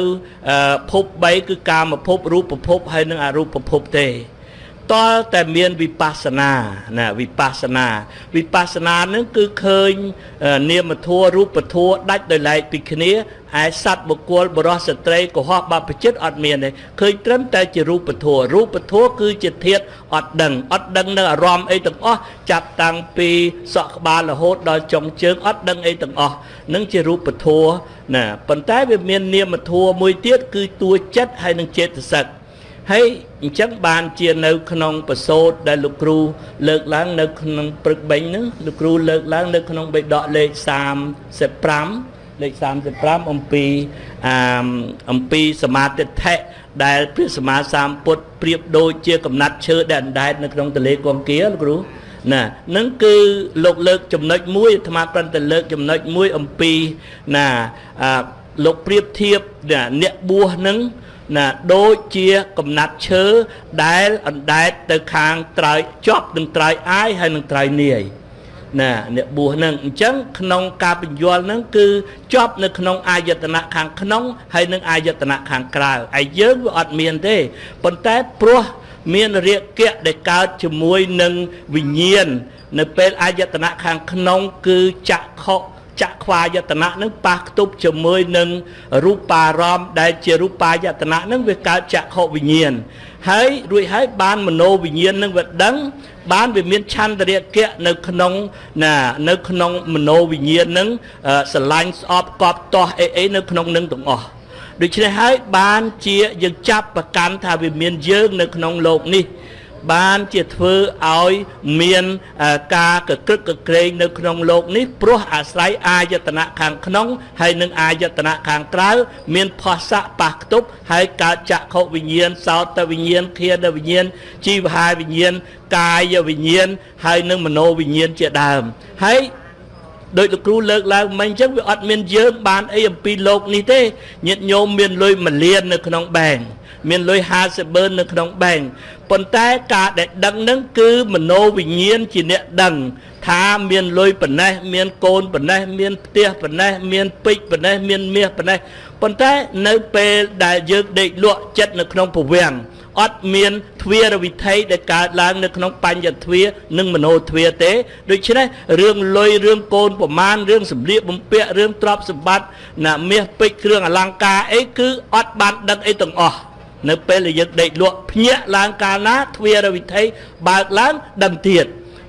ភព3គឺកាមភពរូបភពហើយនិងអរូបភពទេ តលតែមានវិបស្សនាណាវិបស្សនាវិបស្សនានឹងគឺឃើញនាមធัวរូបធัวដាច់ដោយឡែកពីគ្នាឯសត្វបុគ្គលបរោះស្ត្រីកុហកបព្វជិតអត់មានទេឃើញត្រឹមតែជារូបធัวរូបធัวគឺជាធាតអត់ដឹងអត់ដឹងនៅអារម្មណ៍អីទាំងអស់ចាប់តាំងពីសក់ក្បាលរហូតដល់ចុងជើងអត់ដឹងអីទាំងអស់នឹងជារូបធัวណាប៉ុន្តែវាមាននាមធัวមួយទៀតគឺតួចិត្តហើយនឹងចេតសិក ហើយអញ្ចឹងបានជានៅ ក្នុងបសោតដែលលោកគ្រូ លើកឡើង នៅ ក្នុងព្រឹកបេញហ្នឹងលោកគ្រូលើកឡើង នៅក្នុងបេដកលេខ35លេខ35អំពីអាអំពីសមាទិដ្ឋិដែលព្រះសម្មាសម្ពុទ្ធប្រៀបដូចជាកំណាត់ឈើដែលអណ្ដែតនៅក្នុងទន្លេគង្គាលោកគ្រូណានឹងគឺលោកលើកចំណុចមួយអាត្មាប្រឹងតែលើកចំណុចមួយអំពីណាលោកប្រៀបធៀបអ្នកបួសនឹង ណាដូចជាកំណាត់ឈើដែលអណ្ដែតទៅខាងត្រើយជាប់នឹងត្រើយអាយហើយនឹងត្រើយនាយណាអ្នកបួសនឹងអញ្ចឹងក្នុងការបញ្យល់នឹងគឺជាប់នៅក្នុងអាយតនៈខាងក្នុងហើយនឹងអាយតនៈខាងក្រៅឯយើងវាអត់មានទេប៉ុន្តែព្រោះមានរាគៈដែលកើតជាមួយនឹងវិញ្ញាណនៅពេលអាយតនៈខាងក្នុងគឺចក្ខុ ចក្ខវាយតនៈនឹងប៉ះខ្ទប់ជាមួយនឹងរូបារម្មណ៍ដែលជារូបាយតនៈនឹងវាកើតចក្ខុវិញ្ញាណហើយរួចហើយបានមโนវិញ្ញាណនឹងវាដឹងបានវាមានឆន្ទរគៈនៅក្នុងណានៅក្នុងមโนវិញ្ញាណនឹងស្រឡាញ់ស្អប់កប់ទាស់អីអីនៅក្នុងនឹងទាំងអស់ដូច្នេះហើយបានជាយើងចាប់ប្រកាន់ថាវាមានយើងនៅក្នុងโลกនេះ បានជាធ្វើឲ្យមានការកក្រឹកកក្រែងនៅក្នុងโลกនេះព្រោះអាស្រ័យអាយតនៈខាងក្នុងហើយនិងអាយតនៈខាងក្រៅមានផស្សៈប៉ះខ្ទប់ហើយកើតចក្ខុវិញ្ញាណសោតវិញ្ញាណធានវិញ្ញាណជីវហាវិញ្ញាណកាយវិញ្ញាណហើយនិងមโนវិញ្ញាណជាដើមហើយដោយលោកគ្រូលើកឡើងមិញអញ្ចឹងវាអត់មានយើងបានអីអំពីโลกនេះទេញាតិញោមមានលុយមួយលាននៅក្នុងបែង មានលុយ50បឺននៅក្នុងបែងប៉ុន្តែការដែលដឹងនឹងគឺមโนវិញ្ញាណជាអ្នកដឹងថាមានលុយប៉ុណ្ណេះមានកូនប៉ុណ្ណេះមានផ្ទះប៉ុណ្ណេះមានពេជ្រប៉ុណ្ណេះមានមាសប៉ុណ្ណេះប៉ុន្តែនៅពេលដែលយើងដេកលក់ចិត្តនៅក្នុងពវាំងអត់មានទ្វារវិធ័យដែលកើតឡើងនៅក្នុងបញ្ញទ្វានិងមโนទ្វាទេដូច្នេះរឿងលុយរឿងកូនប្រមាណរឿងសម្លៀកបំពាក់រឿងទ្រព្យសម្បត្តិណាមាសពេជ្រគ្រឿងអលង្ការអីគឺអត់បានដឹងអីទាំងអស់ នៅពេលដែលយើងដេកលក់ភ្ញាក់ឡើងកាលណាទ្វារវិធ័យបើកឡើងដឹងទៀត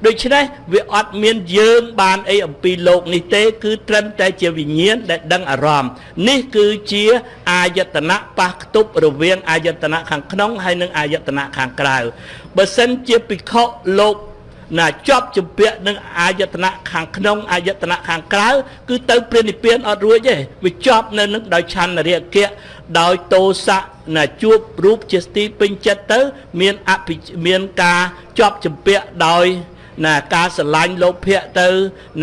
ដូច្នេះវាអត់មានយើងបានអីអំពីលោកនេះទេ គឺត្រឹមតែជាវិញ្ញាណដែលដឹងអារម្មណ៍នេះគឺជាអាយតនៈប៉ះខ្ទប់រវាងអាយតនៈខាងក្នុងហើយនិងអាយតនៈខាងក្រៅបើសិនជាភិក្ខុលោក ណាជាប់ជំពាក់នឹងអាយតនៈខាងក្នុងអាយតនៈខាងក្រៅគឺទៅព្រះនិព្វានអត់រួចទេវាជាប់នៅនឹងដោយឆន្ទរៈគៈដោយតោសៈណាជួបរូបជាស្ទីពេញចិត្តទៅ មានអភិមានការជាប់ជំពាក់ដោយណាការស្រឡាញ់លោភៈទៅ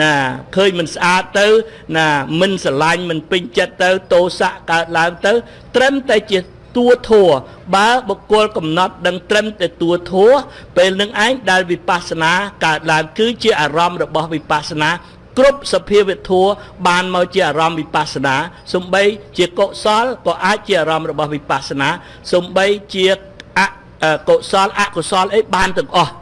ណាឃើញមិនស្អាតទៅ ណាមិនស្រឡាញ់មិនពេញចិត្តទៅតោសៈកើតឡើងទៅ ត្រឹមតែជា តួធัวបើបុគ្គលកំណត់ដឹងត្រឹមតែតួធัวពេលនឹងឯងដែលវិបស្សនាកើតឡើងគឺជាអារម្មណ៍របស់វិបស្សនាគ្រប់សភាវធัวបានមកជាអារម្មណ៍វិបស្សនាសំបីជាកុសលក៏អាចជាអារម្មណ៍របស់វិបស្សនាសំបីជាអកុសលអកុសលអីបានទាំងអស់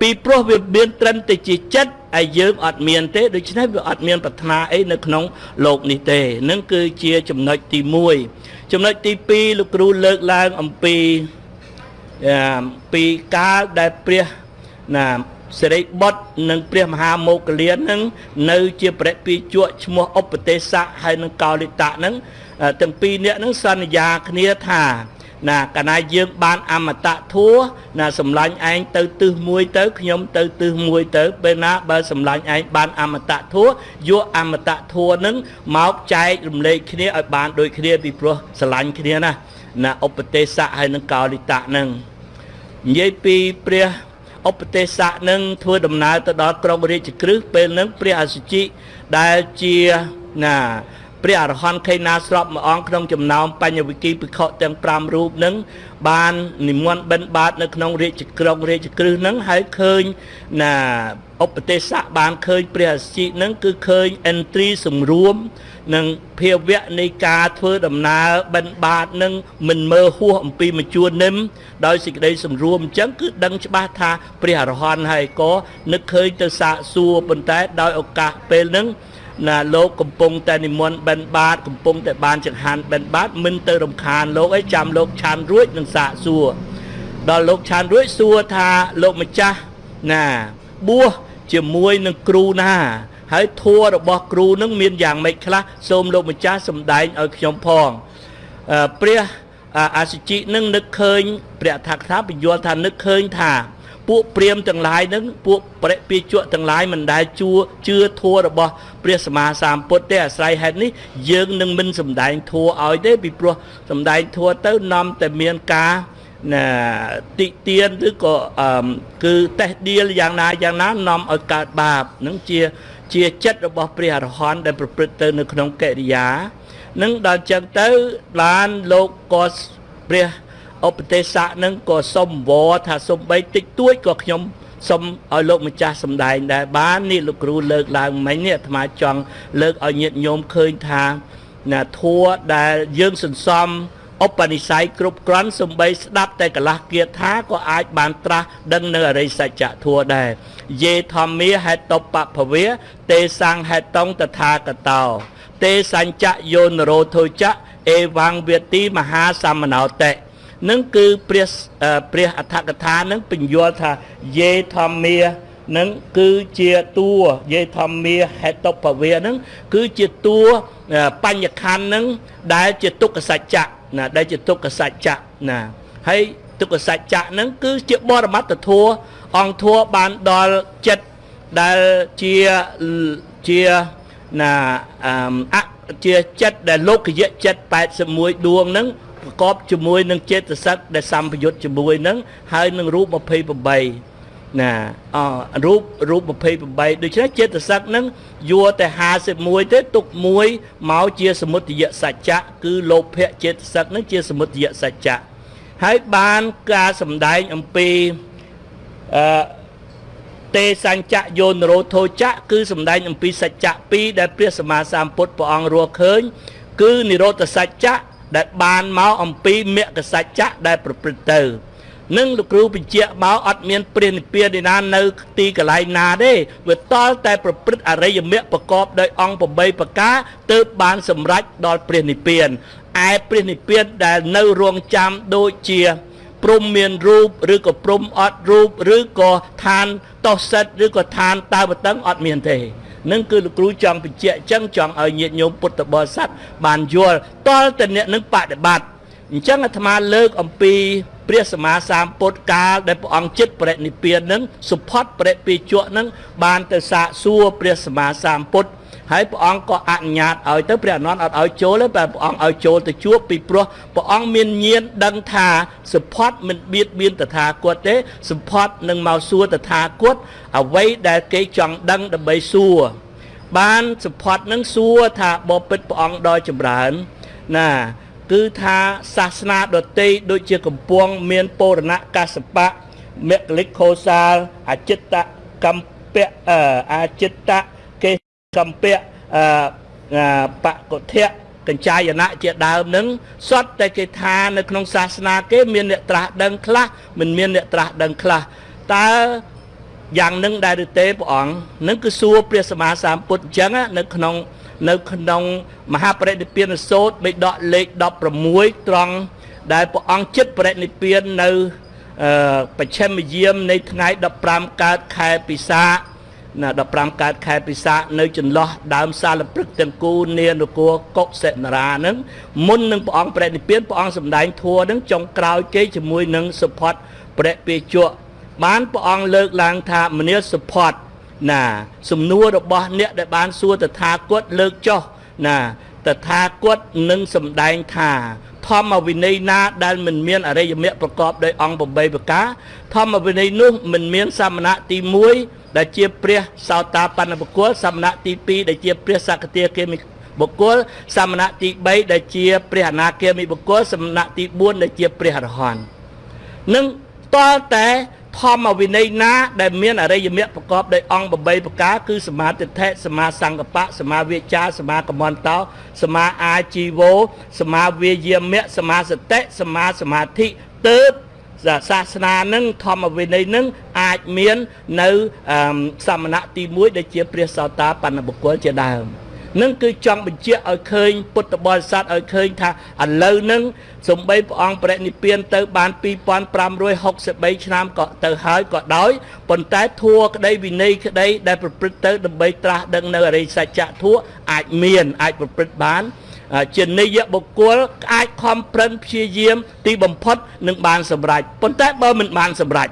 ពីព្រោះវាមានត្រឹមតែជាចិត្តហើយយើងអត់មានទេដូច្នេះវាអត់មានប្រាថ្នាអីនៅក្នុងលោកនេះទេនឹងគឺជាចំណុចទី1 ចំណុចទី2លោកគ្រូលើកឡើងអំពីពីកាលដែលព្រះណាសិរីបុត្រនិងព្រះមហាមោគលាននឹងនៅជាព្រះពីជក់ឈ្មោះឧបទេសៈហើយនឹងកោលិតៈនឹងទាំងពីរនាក់នឹងសន្យាគ្នាថា ណាកាលណាយើងបានអមតៈធัวណាសម្លាញ់ឯងទៅទិសមួយទៅខ្ញុំទៅទិសមួយទៅពេលណាបើសម្លាញ់ឯងបានអមតៈធัวយកអមតៈធัวនឹងមកចែករំលែកគ្នាឲ្យបានដូចគ្នាពីព្រោះស្រឡាញ់គ្នាណាណាឧបទេសៈហើយនឹងកោលិតៈនឹងនិយាយពីព្រះឧបទេសៈនឹងធ្វើដំណើរទៅដល់ក្រុងរាជក្រឹសពេលនឹងព្រះអសុជិដែលជាណា ព្រះអរហន្តខេណាស្របមួយអង្គក្នុងចំណោមបញ្ញវិគីភិក្ខុទាំង5រូបនឹងបាននិមន្តបិណ្ឌបាតនៅក្នុងរាជក្រុងរាជក្រឹសនឹងហើយឃើញណាឧបទេសៈបានឃើញព្រះអសិនឹងគឺឃើញ entry សម្រួមនិងភាវៈនៃការធ្វើដំណើរបិណ្ឌបាតនឹងមិនមើលហួសអំពីមជួននឹមដោយសេចក្តីសម្រួមអញ្ចឹងគឺដឹងច្បាស់ថាព្រះអរហន្តហើយក៏នឹកឃើញទៅសាកសួរប៉ុន្តែដោយឱកាសពេលហ្នឹង ណាលោកកំពុងតែនិមន្តបិណ្ឌបាតកំពុងតែបានចង្ហាន់បិណ្ឌបាតមិនទៅរំខានលោកអីចាំលោកឆានរួចនឹងសាកសួរដល់លោកឆានរួចសួរថាលោកម្ចាស់ណាបួសជាមួយនឹងគ្រូណា ហើយធัวរបស់គ្រូនឹងមានយ៉ាងម៉េចខ្លះសូមលោកម្ចាស់សម្ដែងឲ្យខ្ញុំផងព្រះអាសិជីនឹងនឹកឃើញព្រះថាក្ថាបញ្យល់ថានឹកឃើញថា ពួកព្រាមទាំងឡាយនឹងពួកបរិពាជក់ទាំងឡាយមិនដែលជួជឿធัวរបស់ព្រះសម្មាសម្ពុទ្ធទេអាស្រ័យហេតុនេះយើងនឹងមិនសំដែងធัวឲ្យទេពីព្រោះសំដែងធัวទៅនាំតែមានការណាតិទៀនឬក៏គឺតេះដៀលយ៉ាងណាយ៉ាងណានាំឲ្យកើតបាបនឹងជាជាចិត្តរបស់ព្រះអរហន្តដែលប្រព្រឹត្តទៅនៅក្នុងកិរិយានឹងដល់ចឹងទៅបានលោកក៏ព្រះ ឧបទេសៈនឹងក៏សុំវរថាសុំបីតិចតួចក៏ខ្ញុំសុំឲ្យលោកម្ចាស់សំដែងដែរបាននេះលោកគ្រូលើកឡើងមិញនេះអាត្មាចង់លើកឲ្យញាតិញោមឃើញថាណាធัวដែលយើងសន្សំឧបនិស្ស័យគ្រប់គ្រាន់សំបីស្ដាប់តែកន្លះគាថាក៏អាចបានត្រាស់ដឹងនៅអរិយសច្ចធัวដែរយេធម្មាហេតុបភវេទេសង្ហេតុងតថាគតោទេសញ្ចយោនរោធុចៈអេវង្វេទីមហាសមណោតិ នឹងគឺព្រះព្រះអដ្ឋកថានឹងបញ្យល់ថាយេធម្មានឹងគឺជាតួយេធម្មាហេតុបវេនឹងគឺជាតួបញ្ញខណ្ឌនឹងដែលជាទុក្ខសច្ចៈណាដែលជាទុក្ខសច្ចៈណាហើយទុក្ខសច្ចៈនឹងគឺជាបរមត្តធัวអង្គធัวបានដល់ចិត្តដែលជាជាណាអជាចិត្តដែលលោកយៈចិត្ត81ដួងហ្នឹង ប្រកបជាមួយនឹងចេតសិកដែលសម្ពយុទ្ធជាមួយនឹងហើយនឹងរូប28ណាអរូបរូប28ដូច្នេះចេតសិកហ្នឹងយួរតែ51ទេទុកមួយមកជាសមុទយសច្ចៈគឺលោភៈចេតសិកហ្នឹងជាសមុទយសច្ចៈហើយបានការសម្ដែងអំពីអឺទេសញ្ចៈយោនរោធោចៈគឺសំដែងអំពីសច្ចៈ2ដែលព្រះសម្មាសម្ពុទ្ធព្រះអង្គរស់ឃើញ គឺនិរោធសច្ចៈ ដែលបានមកអំពីមគ្គសច្ចៈដែលប្រព្រឹត្តទៅនឹងលោកគ្រូបញ្ជាក់មកអត់មានព្រះនិព្វានឯណានៅទីកន្លែងណាទេវាតល់តែប្រព្រឹត្តអរិយមគ្គប្រកបដោយអង្គ8ប្រការទើបបានសម្រេចដល់ព្រះនិព្វានឯព្រះនិព្វានដែលនៅរងចាំដូចជាព្រំមានរូបឬក៏ព្រំអត់រូបឬក៏ឋានតោសិតឬក៏ឋានតើបតឹងអត់មានទេ នឹងគឺលោកគ្រូចង់បញ្ជាក់អញ្ចឹងចង់ឲ្យញាតិញោមពុទ្ធបរិស័ទបានយល់តលតអ្នកនឹងបដិបត្តិអញ្ចឹងអាត្មាលើកអំពីព្រះសម្មាសម្ពុទ្ធកាលដែលព្រះអង្គចិត្តបរិនិព្វាននឹងសុផុតបរិពេជក់នឹងបានទៅសាកសួរព្រះសម្មាសម្ពុទ្ធ ហើយព្រះអង្គក៏អនុញ្ញាតឲ្យទៅព្រះអនន្តអត់ឲ្យចូលទេតែព្រះអង្គឲ្យចូលទៅជួបពីព្រោះព្រះអង្គមានញាណដឹងថាសុផតមិនបៀតបៀនតថាគតទេសុផតនឹងមកសួរតថាគតអ្វីដែលគេចង់ដឹងដើម្បីសួរបានសុផតនឹងសួរថាបបិទ្ធព្រះអង្គដល់ចម្រើនណាគឺថាសាសនាដតីដូចជាកំពងមានពរណៈកសបៈមគ្គលិកខោសាលអចិត្តកម្មពៈអចិត្ត កេកំពៈអបកុធៈកញ្ចាយណៈជាដើមនឹងសុទ្ធតែគេថានៅក្នុងសាសនាគេមានអ្នកត្រាស់ដឹងខ្លះមិនមានអ្នកត្រាស់ដឹងខ្លះតើយ៉ាងនឹងដែរឬទេព្រះអង្គនឹងគឺសួរព្រះសម្មាសម្ពុទ្ធអញ្ចឹងនៅក្នុងនៅក្នុងមហាបរិនិព្វានសោតបេដកលេខ16ត្រង់ដែលព្រះអង្គចិត្តបរិនិព្វាននៅបច្ឆិមយាមនៃថ្ងៃ15កើតខែពិសា ណា15កើតខែពិសានៅចន្លោះដើមសាលព្រឹកទាំងគូនានគរកុសិនរានឹងមុននឹងព្រះអង្គប្រតិនិព្វានព្រះអង្គសម្ដែងធัวនឹងចុងក្រោយគេជាមួយនឹងសុផតព្រះពេជក់បានព្រះអង្គលើកឡើងថាមនាសុផតណាសំណួររបស់អ្នកដែលបានសួរតថាគតលើកចុះណាតថាគតនឹងសម្ដែងថាធម្មវិន័យណាដែលមិនមានអរិយមគ្គប្រកបដោយអង្គ8ប្រការធម្មវិន័យនោះមិនមានសមណៈទី1ដែលជាព្រះសោតាបណ្ណបុគ្គលសមណៈទី2ដែលជាព្រះសក្តិគាមិបុគ្គលសមណៈទី3ដែលជាព្រះអនាគាមិបុគ្គលសមណៈទី4ដែលជាព្រះអរហន្តនឹងតលតែធម្មវិន័យណា ដែលមានអរិយមគ្គប្រកបដោយអង្គ8ប្រការគឺសមាទិដ្ឋិសមាសង្កបៈសមាវាចាសមាកមន្តោសមាអាជីវោសមាវាយាមៈសមាសតិសមាសមាធិទើប សាសនានឹងធម្មវិន័យនឹងអាចមាននៅសមណៈទី1ដែលជាព្រះសោតាបណ្ណបុគ្គលជាដើមនឹងគឺចង់បញ្ជាក់ឲ្យឃើញពុទ្ធបរិស័ទឲ្យឃើញថាឥឡូវនឹងសំបីព្រះអង្គបរិនិព្វានទៅបាន2563ឆ្នាំក៏ទៅហើយក៏ដោយប៉ុន្តែធัวក្តីវិន័យក្តីដែលប្រព្រឹត្តទៅដើម្បីត្រាស់ដឹងនៅអរិយសច្ចៈធัวអាចមានអាចប្រព្រឹត្តបាន ជានិយបុគ្គលអាចខំប្រឹងព្យាយាម ទីបំផុតនឹងបានសម្រេចប៉ុន្តែបើមិនបានសម្រេច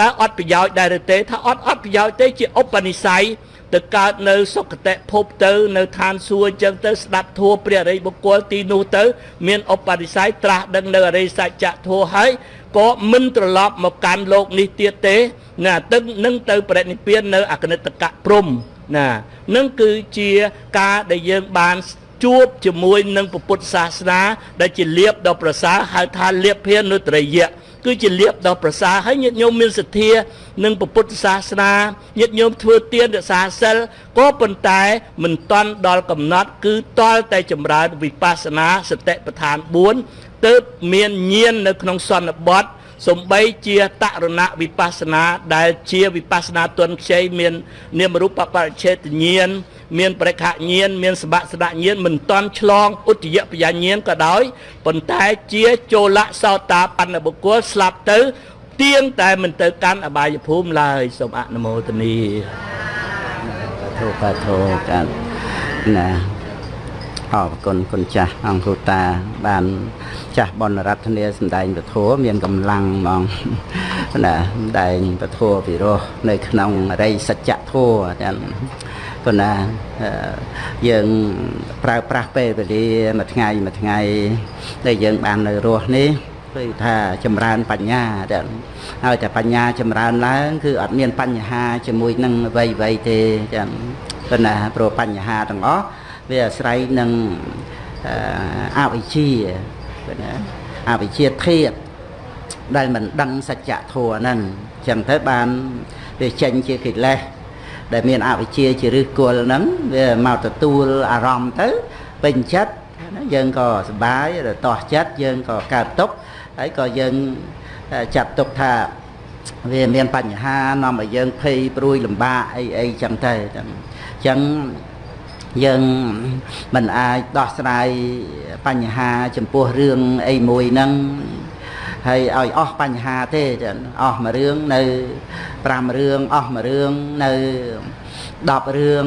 តើអត់ប្រយោជន៍ដែរឬទេថាអត់អត់ប្រយោជន៍ទេជាឧបនិស្ស័យទៅកើតនៅសុគតិភពទៅ នៅឋានសួគ៌អញ្ចឹងទៅស្ដាប់ធัวព្រះអរិយបុគ្គលទីនោះទៅ មានឧបនិស្ស័យត្រាស់ដឹងនៅអរិយសច្ចៈធัวហើយក៏មិនត្រឡប់មកកាន់លោកនេះទៀតទេណាទឹកនឹងទៅប្រតិនិព្វាននៅអកនិតកៈព្រំណានឹងគឺជាការដែលយើងបាន ជួបជាមួយនឹងពុទ្ធសាសនា ដែលជាលៀបដ៏ប្រសើរហៅថាលៀបភានុត្រយៈគឺជាលៀបដ៏ប្រសើរហើយញាតិញោមមានសទ្ធានឹងពុទ្ធសាសនាញាតិញោមធ្វើទានរក្សាសិលក៏ប៉ុន្តែមិនតន់ដល់កំណត់ គឺតល់តែចម្រើនវិបស្សនាសតិប្បដ្ឋាន4ទើបមានញាណនៅក្នុងសន្និបត្តិសំបីជាតរណវិបស្សនាដែលជាវិបស្សនាទុនខ្ចីមាននាមរូបបរិច្ឆេទញាណ មានបរិខញាណមានសបស្ដញាណមិនតន់ឆ្លងឧត្តយបញ្ញាញាណក៏ដោយប៉ុន្តែជាចូលៈសោតាបណ្ណបុគ្គលស្លាប់ទៅទៀងតែមិនទៅកាន់អបាយភូមិឡើយសូមអនុមោទនីធោបាធោកាន់ណាអរគុណគុណចាស់អង្គគ្រូតា បាន ចាស់បនរដ្ឋនាសម្ដែងពធមានកម្លាំងហ្មងណាសម្ដែងពធពិរោះនៅក្នុងរិយសច្ចធัวទាំង ប៉ុន្តែយើងប្រើប្រាស់ពេលវេលាមួយថ្ងៃមួយថ្ងៃដែលយើងបាននៅរស់នេះគឺថាចម្រើនបញ្ញាទាំងហើយតែបញ្ញាចម្រើនឡើង គឺអត់មានបញ្ហាជាមួយនឹងអ្វីអ្វីទេចឹងប៉ុន្តែព្រោះបញ្ហាទាំងអស់វាអាស្រ័យនឹងអវិជ្ជាណាអវិជ្ជាធាតដែលមិនដឹងសច្ចធម៌ហ្នឹងចឹងទៅបានវាចេញជាកិលេស ដែលមានអវិជ្ជាជាឫសគល់ហ្នឹងវាមកទទួលអារម្មណ៍ទៅពេញចិត្តយើងក៏សប្បាយរតោះចិត្តយើងក៏កើតទុកហើយក៏យើងចាត់ទុកថាវាមានបញ្ហានាំឲ្យយើងភ័យព្រួយលំបាកអីអីចឹងទៅអញ្ចឹងយើងមិនអាចដោះស្រាយបញ្ហាចំពោះរឿងអីមួយហ្នឹង ហើយឲ្យអស់បញ្ហាទេអស់មួយរឿងនៅ5រឿងអស់មួយរឿងនៅ10រឿង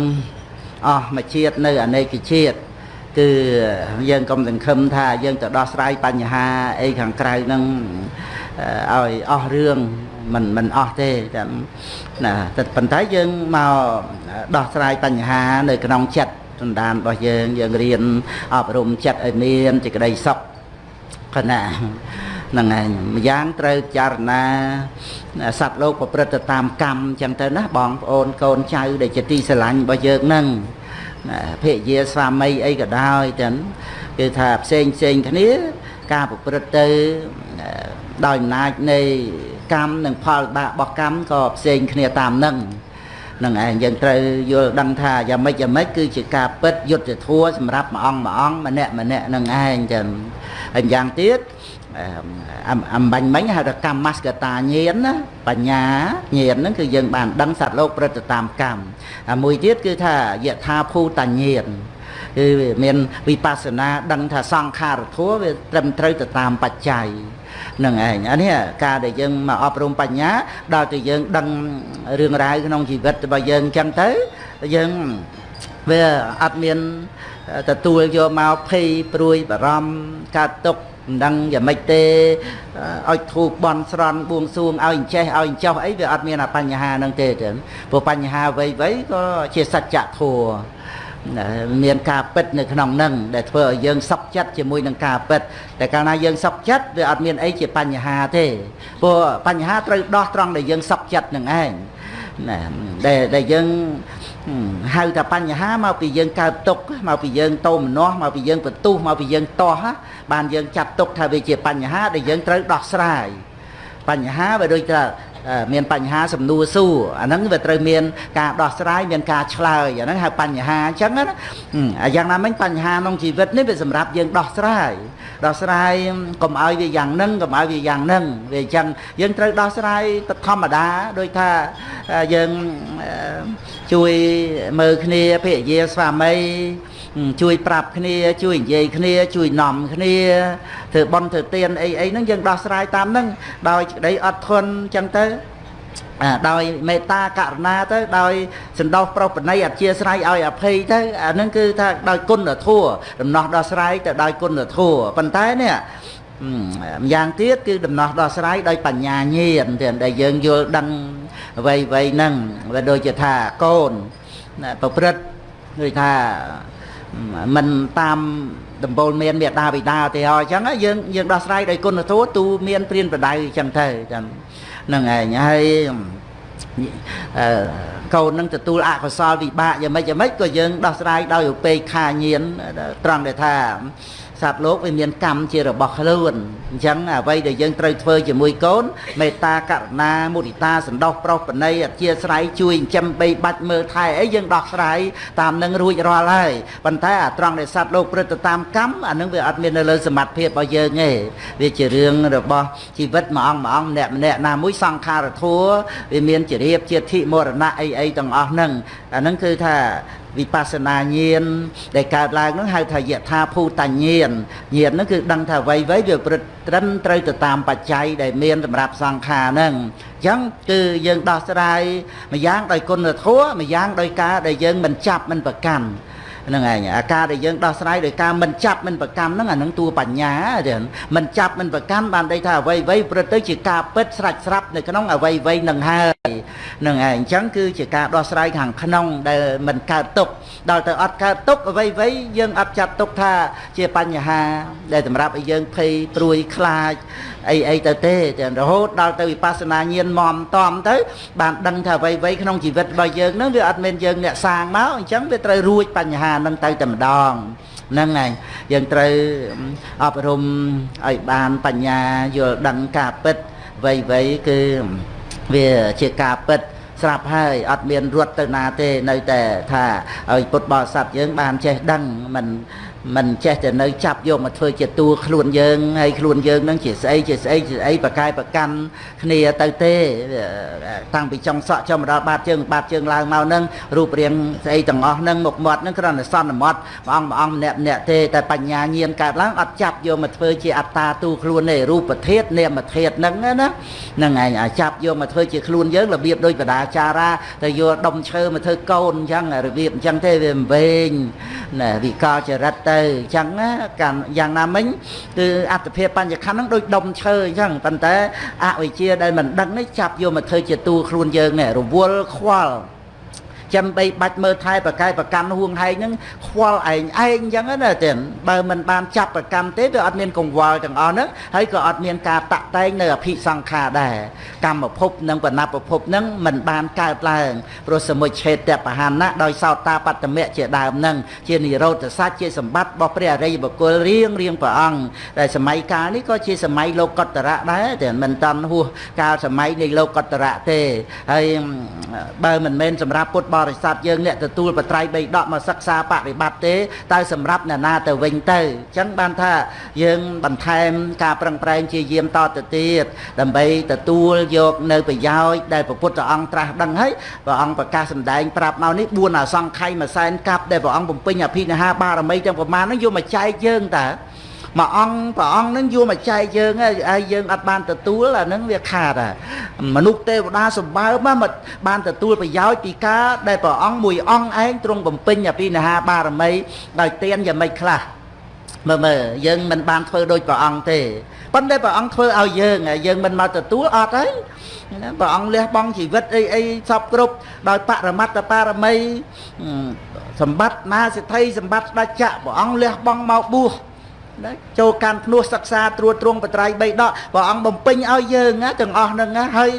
អស់មួយជាតិនៅអនេកជាតិគឺយើងកុំសង្ឃឹមថាយើងទៅដោះស្រាយបញ្ហាអីខាងក្រៅហ្នឹងឲ្យអស់រឿងមិនមិនអស់ទេចាំណាតែប៉ុន្តែយើងមកដោះស្រាយបញ្ហានៅក្នុងចិត្តសន្តានរបស់យើងយើងរៀនអប់រំចិត្តឲ្យមានសេចក្តីសុខគណៈ ហ្នឹងឯងម្យ៉ាងត្រូវចារណាសត្វលោកប្រព្រឹត្តទៅតាមកម្មអញ្ចឹងទៅណាបងប្អូនកូនចៅដែលជាទីស្រឡាញ់របស់យើងហ្នឹងភរិយាស្វាមីអីក៏ដោយចឹងគឺថាផ្សេងផ្សេងគ្នាការប្រព្រឹត្តទៅដោយអំណាចនៃកម្មនិងផលបាករបស់កម្មក៏ផ្សេងគ្នាតាមនឹងនឹងឯងយើងត្រូវយល់ដឹងថាយ៉ាងម៉េចយ៉ាងម៉េចគឺជាការពិតយុទ្ធធัวសម្រាប់មួយអង្គមួយអង្គម្នាក់ម្នាក់នឹងឯងចឹងហើយយ៉ាងទៀត អំបញ្ញមិញហៅថាកម្មមស្កតាញាណណាបញ្ញាញាណហ្នឹងគឺយើងបានដឹងសត្វលោកប្រតិតាមកម្មហើយមួយទៀតគឺថាយថាភូតញាណគឺមានវិបស្សនាដឹងថាសង្ខារធัวវាត្រឹមត្រូវទៅតាមបច្ច័យនឹងឯងអានេះការដែលយើងមកអប់រំបញ្ញាដល់តែយើងដឹងរឿងរ៉ាវក្នុងជីវិតរបស់យើងអញ្ចឹងទៅយើងវាអត់មានទទួលយកមកភ័យព្រួយបារម្ភកើតទុក មិនដឹងយ៉ាងម៉េចទេឲ្យធូបបន់ស្រន់បួងសួងឲ្យអញ្ចេះឲ្យអញ្ចោះអីវាអត់មានអាបញ្ហាហ្នឹងទេចឹងព្រោះបញ្ហាអ្វីៗក៏ជាសច្ចធម៌មានការពិតនៅក្នុងនឹងដែលធ្វើឲ្យយើងសុខចិត្តជាមួយនឹងការពិតតែកាលណាយើងសុខចិត្តវាអត់មានអីជាបញ្ហាទេព្រោះបញ្ហាត្រូវដោះត្រង់ដែលយើងសុខចិត្តនឹងឯង ណាដែលដែលយើងហៅថាបញ្ហាមកពីយើងកើតទុកមកពីយើងតោមនោះមកពីយើងបន្ទុះមកពីយើងតោះបានយើងចាត់ទុកថាវាជាបញ្ហាដែលយើងត្រូវដោះស្រាយបញ្ហាវាដូចថា មានបញ្ហាសំណួរសួរអាហ្នឹងវាត្រូវមានការដោះស្រាយមានការឆ្លើយអាហ្នឹងហៅបញ្ហាអញ្ចឹងណាអាយ៉ាងណាមិញបញ្ហាក្នុងជីវិតនេះវាសម្រាប់យើងដោះស្រាយដោះស្រាយកុំឲ្យវាយ៉ាងហ្នឹងកុំឲ្យវាយ៉ាងហ្នឹងវាអញ្ចឹងយើងត្រូវដោះស្រាយទៅធម្មតាដូចថាយើងជួយមើលគ្នាភរិយាស្វាមី ជួយប្រាប់គ្នា ជួយនិយាយគ្នា ជួយនាំគ្នាធ្វើបន់ធ្វើទានអីអីហ្នឹងយើងដោះស្រាយតាមហ្នឹងដោយក្តីអត់ធន់អញ្ចឹងទៅដោយមេត្តាករុណាទៅដោយសន្តោសប្រុសបណីអធិស្ស្រ័យឲ្យអភ័យទៅអានឹងគឺថាដោយគុណធម៌ដំណោះដោះស្រាយទៅដោយគុណធម៌ប៉ុន្តែនេះម្យ៉ាងទៀតគឺដំណោះដោះស្រាយដោយបញ្ញាញាណទៀតដែលយើងយល់ដឹងអ្វីអ្វីហ្នឹងវាដូចជាថាកូនប្រព្រឹត្តដូចថា មិនតាមដំបូលមានមេដាបិតាទេអញ្ចឹងយើងយើងដោះស្រាយដោយគុណធម៌ទូមានព្រានប្រដៅអញ្ចឹងទៅចឹងហ្នឹងឯងហើយកូននឹងទទួលអកុសលវិបាកយ៉ាងម៉េចយ៉ាងម៉េចក៏យើងដោះស្រាយដោយឧបេក្ខាញាណត្រង់ដែលថា សត្វលោកវាមានកម្មជារបស់ខ្លួនអញ្ចឹងអ្វីដែលយើងត្រូវធ្វើជាមួយកូនមេត្តាករុណាមុទិតាសន្តោសប្រុសបណីអធិស្ឋ័យជួយចិញ្ចឹមបីបាច់មើលថែអីយើងដោះស្រាយតាមនឹងរួចរាល់ហើយប៉ុន្តែអាត្រង់ដែលសត្វលោកព្រឹត្តទៅតាមកម្មអានឹងវាអត់មាននៅលើសមត្ថភាពរបស់យើងទេវាជារឿងរបស់ជីវិតមួយអង្គមួយអង្គម្នាក់ម្នាក់ណាមួយសង្ខារធัวវាមានជារៀបជាធិមរណៈអីអីទាំងអស់ហ្នឹងអាហ្នឹងគឺថាវិបស្សនាញាណដែលកើតឡើងហ្នឹងហៅថាយថាភូតញាណញាណហ្នឹងគឺដឹងថាអ្វីៗវាប្រត្រឹមត្រូវទៅតាមបច្ច័យដែលមានសម្រាប់សង្ខារហ្នឹងអញ្ចឹងគឺយើងដោះស្រាយម្យ៉ាងដោយគុណធម៌ម្យ៉ាងដោយការដែលយើងមិនចាប់មិនប្រកាន់ ហ្នឹងឯងអាការដែលយើងដោះស្រាយដោយការមិនចាប់មិនប្រកាន់ហ្នឹងអាហ្នឹងតួបញ្ញាទេមិនចាប់មិនប្រកាន់បានន័យថាអ្វីអ្វីព្រឹកទៅជាការពិតស្រាច់ស្រាប់នៅក្នុងអ្វីអ្វីនឹងហើយហ្នឹងឯងអញ្ចឹងគឺជាការដោះស្រាយខាងក្នុងដែលមិនកើតទុកដល់ទៅអត់កើតទុកអ្វីអ្វីយើងអត់ចាត់ទុកថាជាបញ្ហា ដែលសម្រាប់ឲ្យយើងភ័យព្រួយខ្លាច អីអីទៅទេរហូតដល់ទៅវិបស្សនាញាណមមតំទៅ បានដឹងថាអ្វីអ្វីក្នុងជីវិតរបស់យើងហ្នឹងវាអត់មានយើងអ្នកសាងមកអញ្ចឹងវាត្រូវរួចបញ្ហាហ្នឹងទៅតែម្ដងហ្នឹងហើយយើងត្រូវអប់រំឲ្យបានបញ្ញាយល់ដឹងការពិតអ្វីអ្វីគឺវាជាការពិតស្រាប់ហើយអត់មានរត់ទៅណាទេនៅតែថាឲ្យពុទ្ធបរិស័ទយើងបានចេះដឹងមិន មិនចេះតែនៅចាប់យកមកធ្វើជាតួខ្លួនយើងហើយខ្លួនយើងនឹងជាស្អីជាស្អីជាស្អីប្រកែប្រកាន់គ្នាទៅទេតាំងពីចុងសក់ចុះមកដល់បាតជើងបាតជើងឡើងមកនឹងរូបរាងស្អីទាំងអស់នឹងមុខមាត់នឹងគ្រាន់តែសន្មត់ព្រះអង្គព្រះអង្គម្នាក់ម្នាក់ទេតែបញ្ញាញាណកើតឡើងអត់ចាប់យកមកធ្វើជាអត្តាទូខ្លួនទេរូបធាតុនាមធាតុហ្នឹងណាហ្នឹងឯងអាចាប់យកមកធ្វើជាខ្លួនយើងរបៀបដូចបដាចារាទៅយកដុំឈើមកធ្វើកូនអញ្ចឹងរបៀបអញ្ចឹងទេវាមិនវែងណាវិកលចរិតទៅអញ្ចឹងណាកាលយ៉ាងណាមិញគឺអត្តភាពបញ្ញខណ្ឌហ្នឹងដូចដុំឈើអញ្ចឹងប៉ុន្តែអវិជ្ជាដែលមិនដឹងនេះចាប់យកមកធ្វើជាតួខ្លួនយើងនេះរវល់ខ្វល់ ចាំបីបាច់មើលថែប្រកែប្រកាន់ហួងហែងហ្នឹងខ្វល់ឯងឯងអញ្ចឹងណាទេបើមិនបានចាប់ប្រកាន់ទេវាអត់មានកង្វល់ទាំងអស់ហ្នឹងហើយក៏អត់មានការតាក់តែងនៅអភិសង្ខារដែរកម្មភពនិងបណភពហ្នឹងមិនបានកើតឡើងព្រោះសមុច្ឆេតបហានៈដោយសោតាបត្តមៈជាដើមហ្នឹងជានិរោធសច្ចជាសម្បត្តិរបស់ព្រះអរិយបុគ្គលរៀងរៀងព្រះអង្គតែសម័យកាលនេះក៏ជាសម័យលោកកតរៈដែរតែមិនតាន់ហួសកាលសម័យនៃលោកកតរៈទេហើយបើមិនមែនសម្រាប់ពុទ្ធបរិស័ទយើងអ្នកទទួលបត្រៃបីដកមកសិក្សាបប្រតិបត្តិទេតើសម្រាប់អ្នកណាទៅវិញទៅអញ្ចឹងបានថាយើងបន្ថែមការប្រឹងប្រែងជាយាមតទៅទៀតដើម្បីទទួលយកនៅប្រយោជន៍ដែលព្រះពុទ្ធអង្គត្រាស់ដឹងហើយព្រះអង្គប្រកាសសម្ដែងប្រាប់មកនេះ4អសង្ខ័យមួយសែនកាប់ដែលព្រះអង្គបំពេញអភិនិហាបារមីទាំងប្រមាណហ្នឹងយកមកចែកយើងតើ មួយអង្គព្រះអង្គនឹងយកមកចែកយើងហើយយើងអត់បានទទួលអានឹងវាខាតមនុស្សទេវតាសម្បើមមកបានទទួលប្រយោជន៍ពីការដែលព្រះអង្គមួយអង្គឯងទ្រង់បំពេញអភិនិហាបារមីដោយទានយ៉ាងម៉េចខ្លះមើលមើលយើងមិនបានធ្វើដូចព្រះអង្គទេប៉ុន្តែព្រះអង្គធ្វើឲ្យយើងយើងមិនមកទទួលអត់ហើយណាព្រះអង្គលះបង់ជីវិតអីអីសពគ្រប់ដោយបរមត្តបារមីសម្បត្តិណាសិទ្ធិសម្បត្តិស្ដេចចក្រព្រះអង្គលះបង់មកបួស ណាចូលកាន់ភ្នោះសិក្សាត្រួតត្រងបត្រៃបីដកព្រះអង្គបំពេញឲ្យយើងណាទាំងអស់ហ្នឹងណាហើយ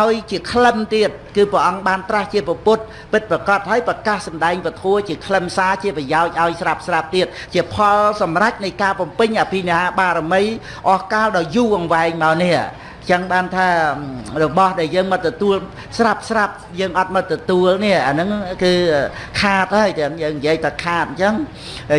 ឲ្យជាក្លឹមទៀតគឺព្រះអង្គបានត្រាស់ជាពុទ្ធពិតប្រកបហើយប្រកាសសម្ដែងពធជាក្លឹមសារជាប្រយោជន៍ឲ្យស្រាប់ស្រាប់ទៀតជាផលសម្រេចនៃការបំពេញអភិនិហាបារមីអស់កាលដ៏យូរអង្វែងមកនេះ ចឹងបានថារបស់ដែលយើងមកទទួលស្រាប់ស្រាប់យើងអត់មកទទួលនេះអាហ្នឹងគឺខាតហើយចឹងយើងនិយាយតែខាតអញ្ចឹង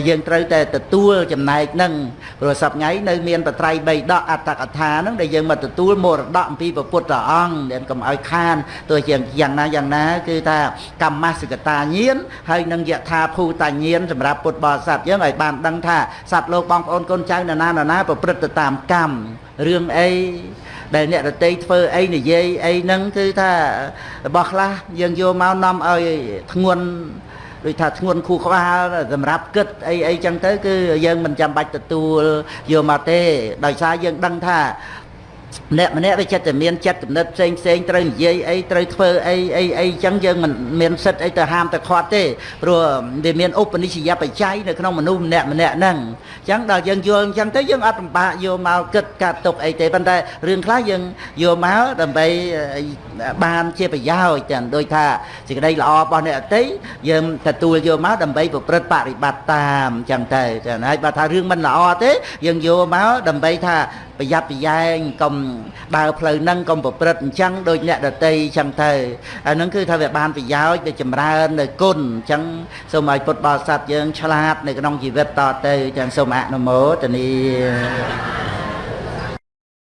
យើងត្រូវតែទទួលចំណែកហ្នឹងព្រោះសប្ងៃនៅមានបត្រៃបីដកអត្តកថាហ្នឹងដែលយើងមកទទួលមរតកអំពីព្រះពុទ្ធអង្គដែលកុំឲ្យខានទោះជាយ៉ាងណាយ៉ាងណា គឺថាកម្មសិកតាញាណហើយនឹងយថាភូតញាណសម្រាប់ពុទ្ធបរិស័ទយើងឲ្យបានដឹងថាសត្វលោកបងប្អូនកូនចៅនរណានរណាប្រព្រឹត្តទៅតាមកម្មរឿងអី ដែលអ្នករតីធ្វើអីនិយាយអីហ្នឹងគឺថារបស់ខ្លះយើងយកមកនាំឲ្យធ្ងន់ដូចថាធ្ងន់ខួរក្បាលសម្រាប់គិតអីអីចឹងទៅគឺយើងមិនចាំបាច់ទទួលយកមកទេដោយសារយើងដឹងថា ម្នាក់ម្នាក់វាចិត្តតែមានចិត្តគំនិតផ្សេងផ្សេងត្រូវនិយាយអីត្រូវធ្វើអីអីអីចឹងយើងមិនមានសិទ្ធអីទៅហាមទៅខាត់ទេព្រោះវាមានឧបនិស្សយបច្ច័យនៅក្នុងមនុស្សម្នាក់ម្នាក់ហ្នឹងចឹងដល់យើងយល់អញ្ចឹងទៅយើងអត់ពិបាកយកមកគិតកាត់ទុកអីទេប៉ុន្តែរឿងខ្លះយើងយកមកដើម្បីបានជាប្រយោជន៍ចឹងដូចថាសេចក្តីល្អរបស់អ្នកអតីយើងទទួលយកមកដើម្បីប្រព្រឹត្តបរិបត្តិតាមចឹងទៅចឹងហើយបើថារឿងមិនល្អទេយើងយកមកដើម្បីថា ប្រយ័ត្នប្រយែងកុំដើរផ្លូវហ្នឹងកុំប្រព្រឹត្តអញ្ចឹងដូចអ្នកដតីអញ្ចឹងទៅអាហ្នឹងគឺថាវាបានប្រយោជន៍វាចម្រើននៅគុណអញ្ចឹងសូមឲ្យពុទ្ធបរិស័ទយើងឆ្លាតនៅក្នុងជីវិតតទៅចឹងសូមអនុមោទនា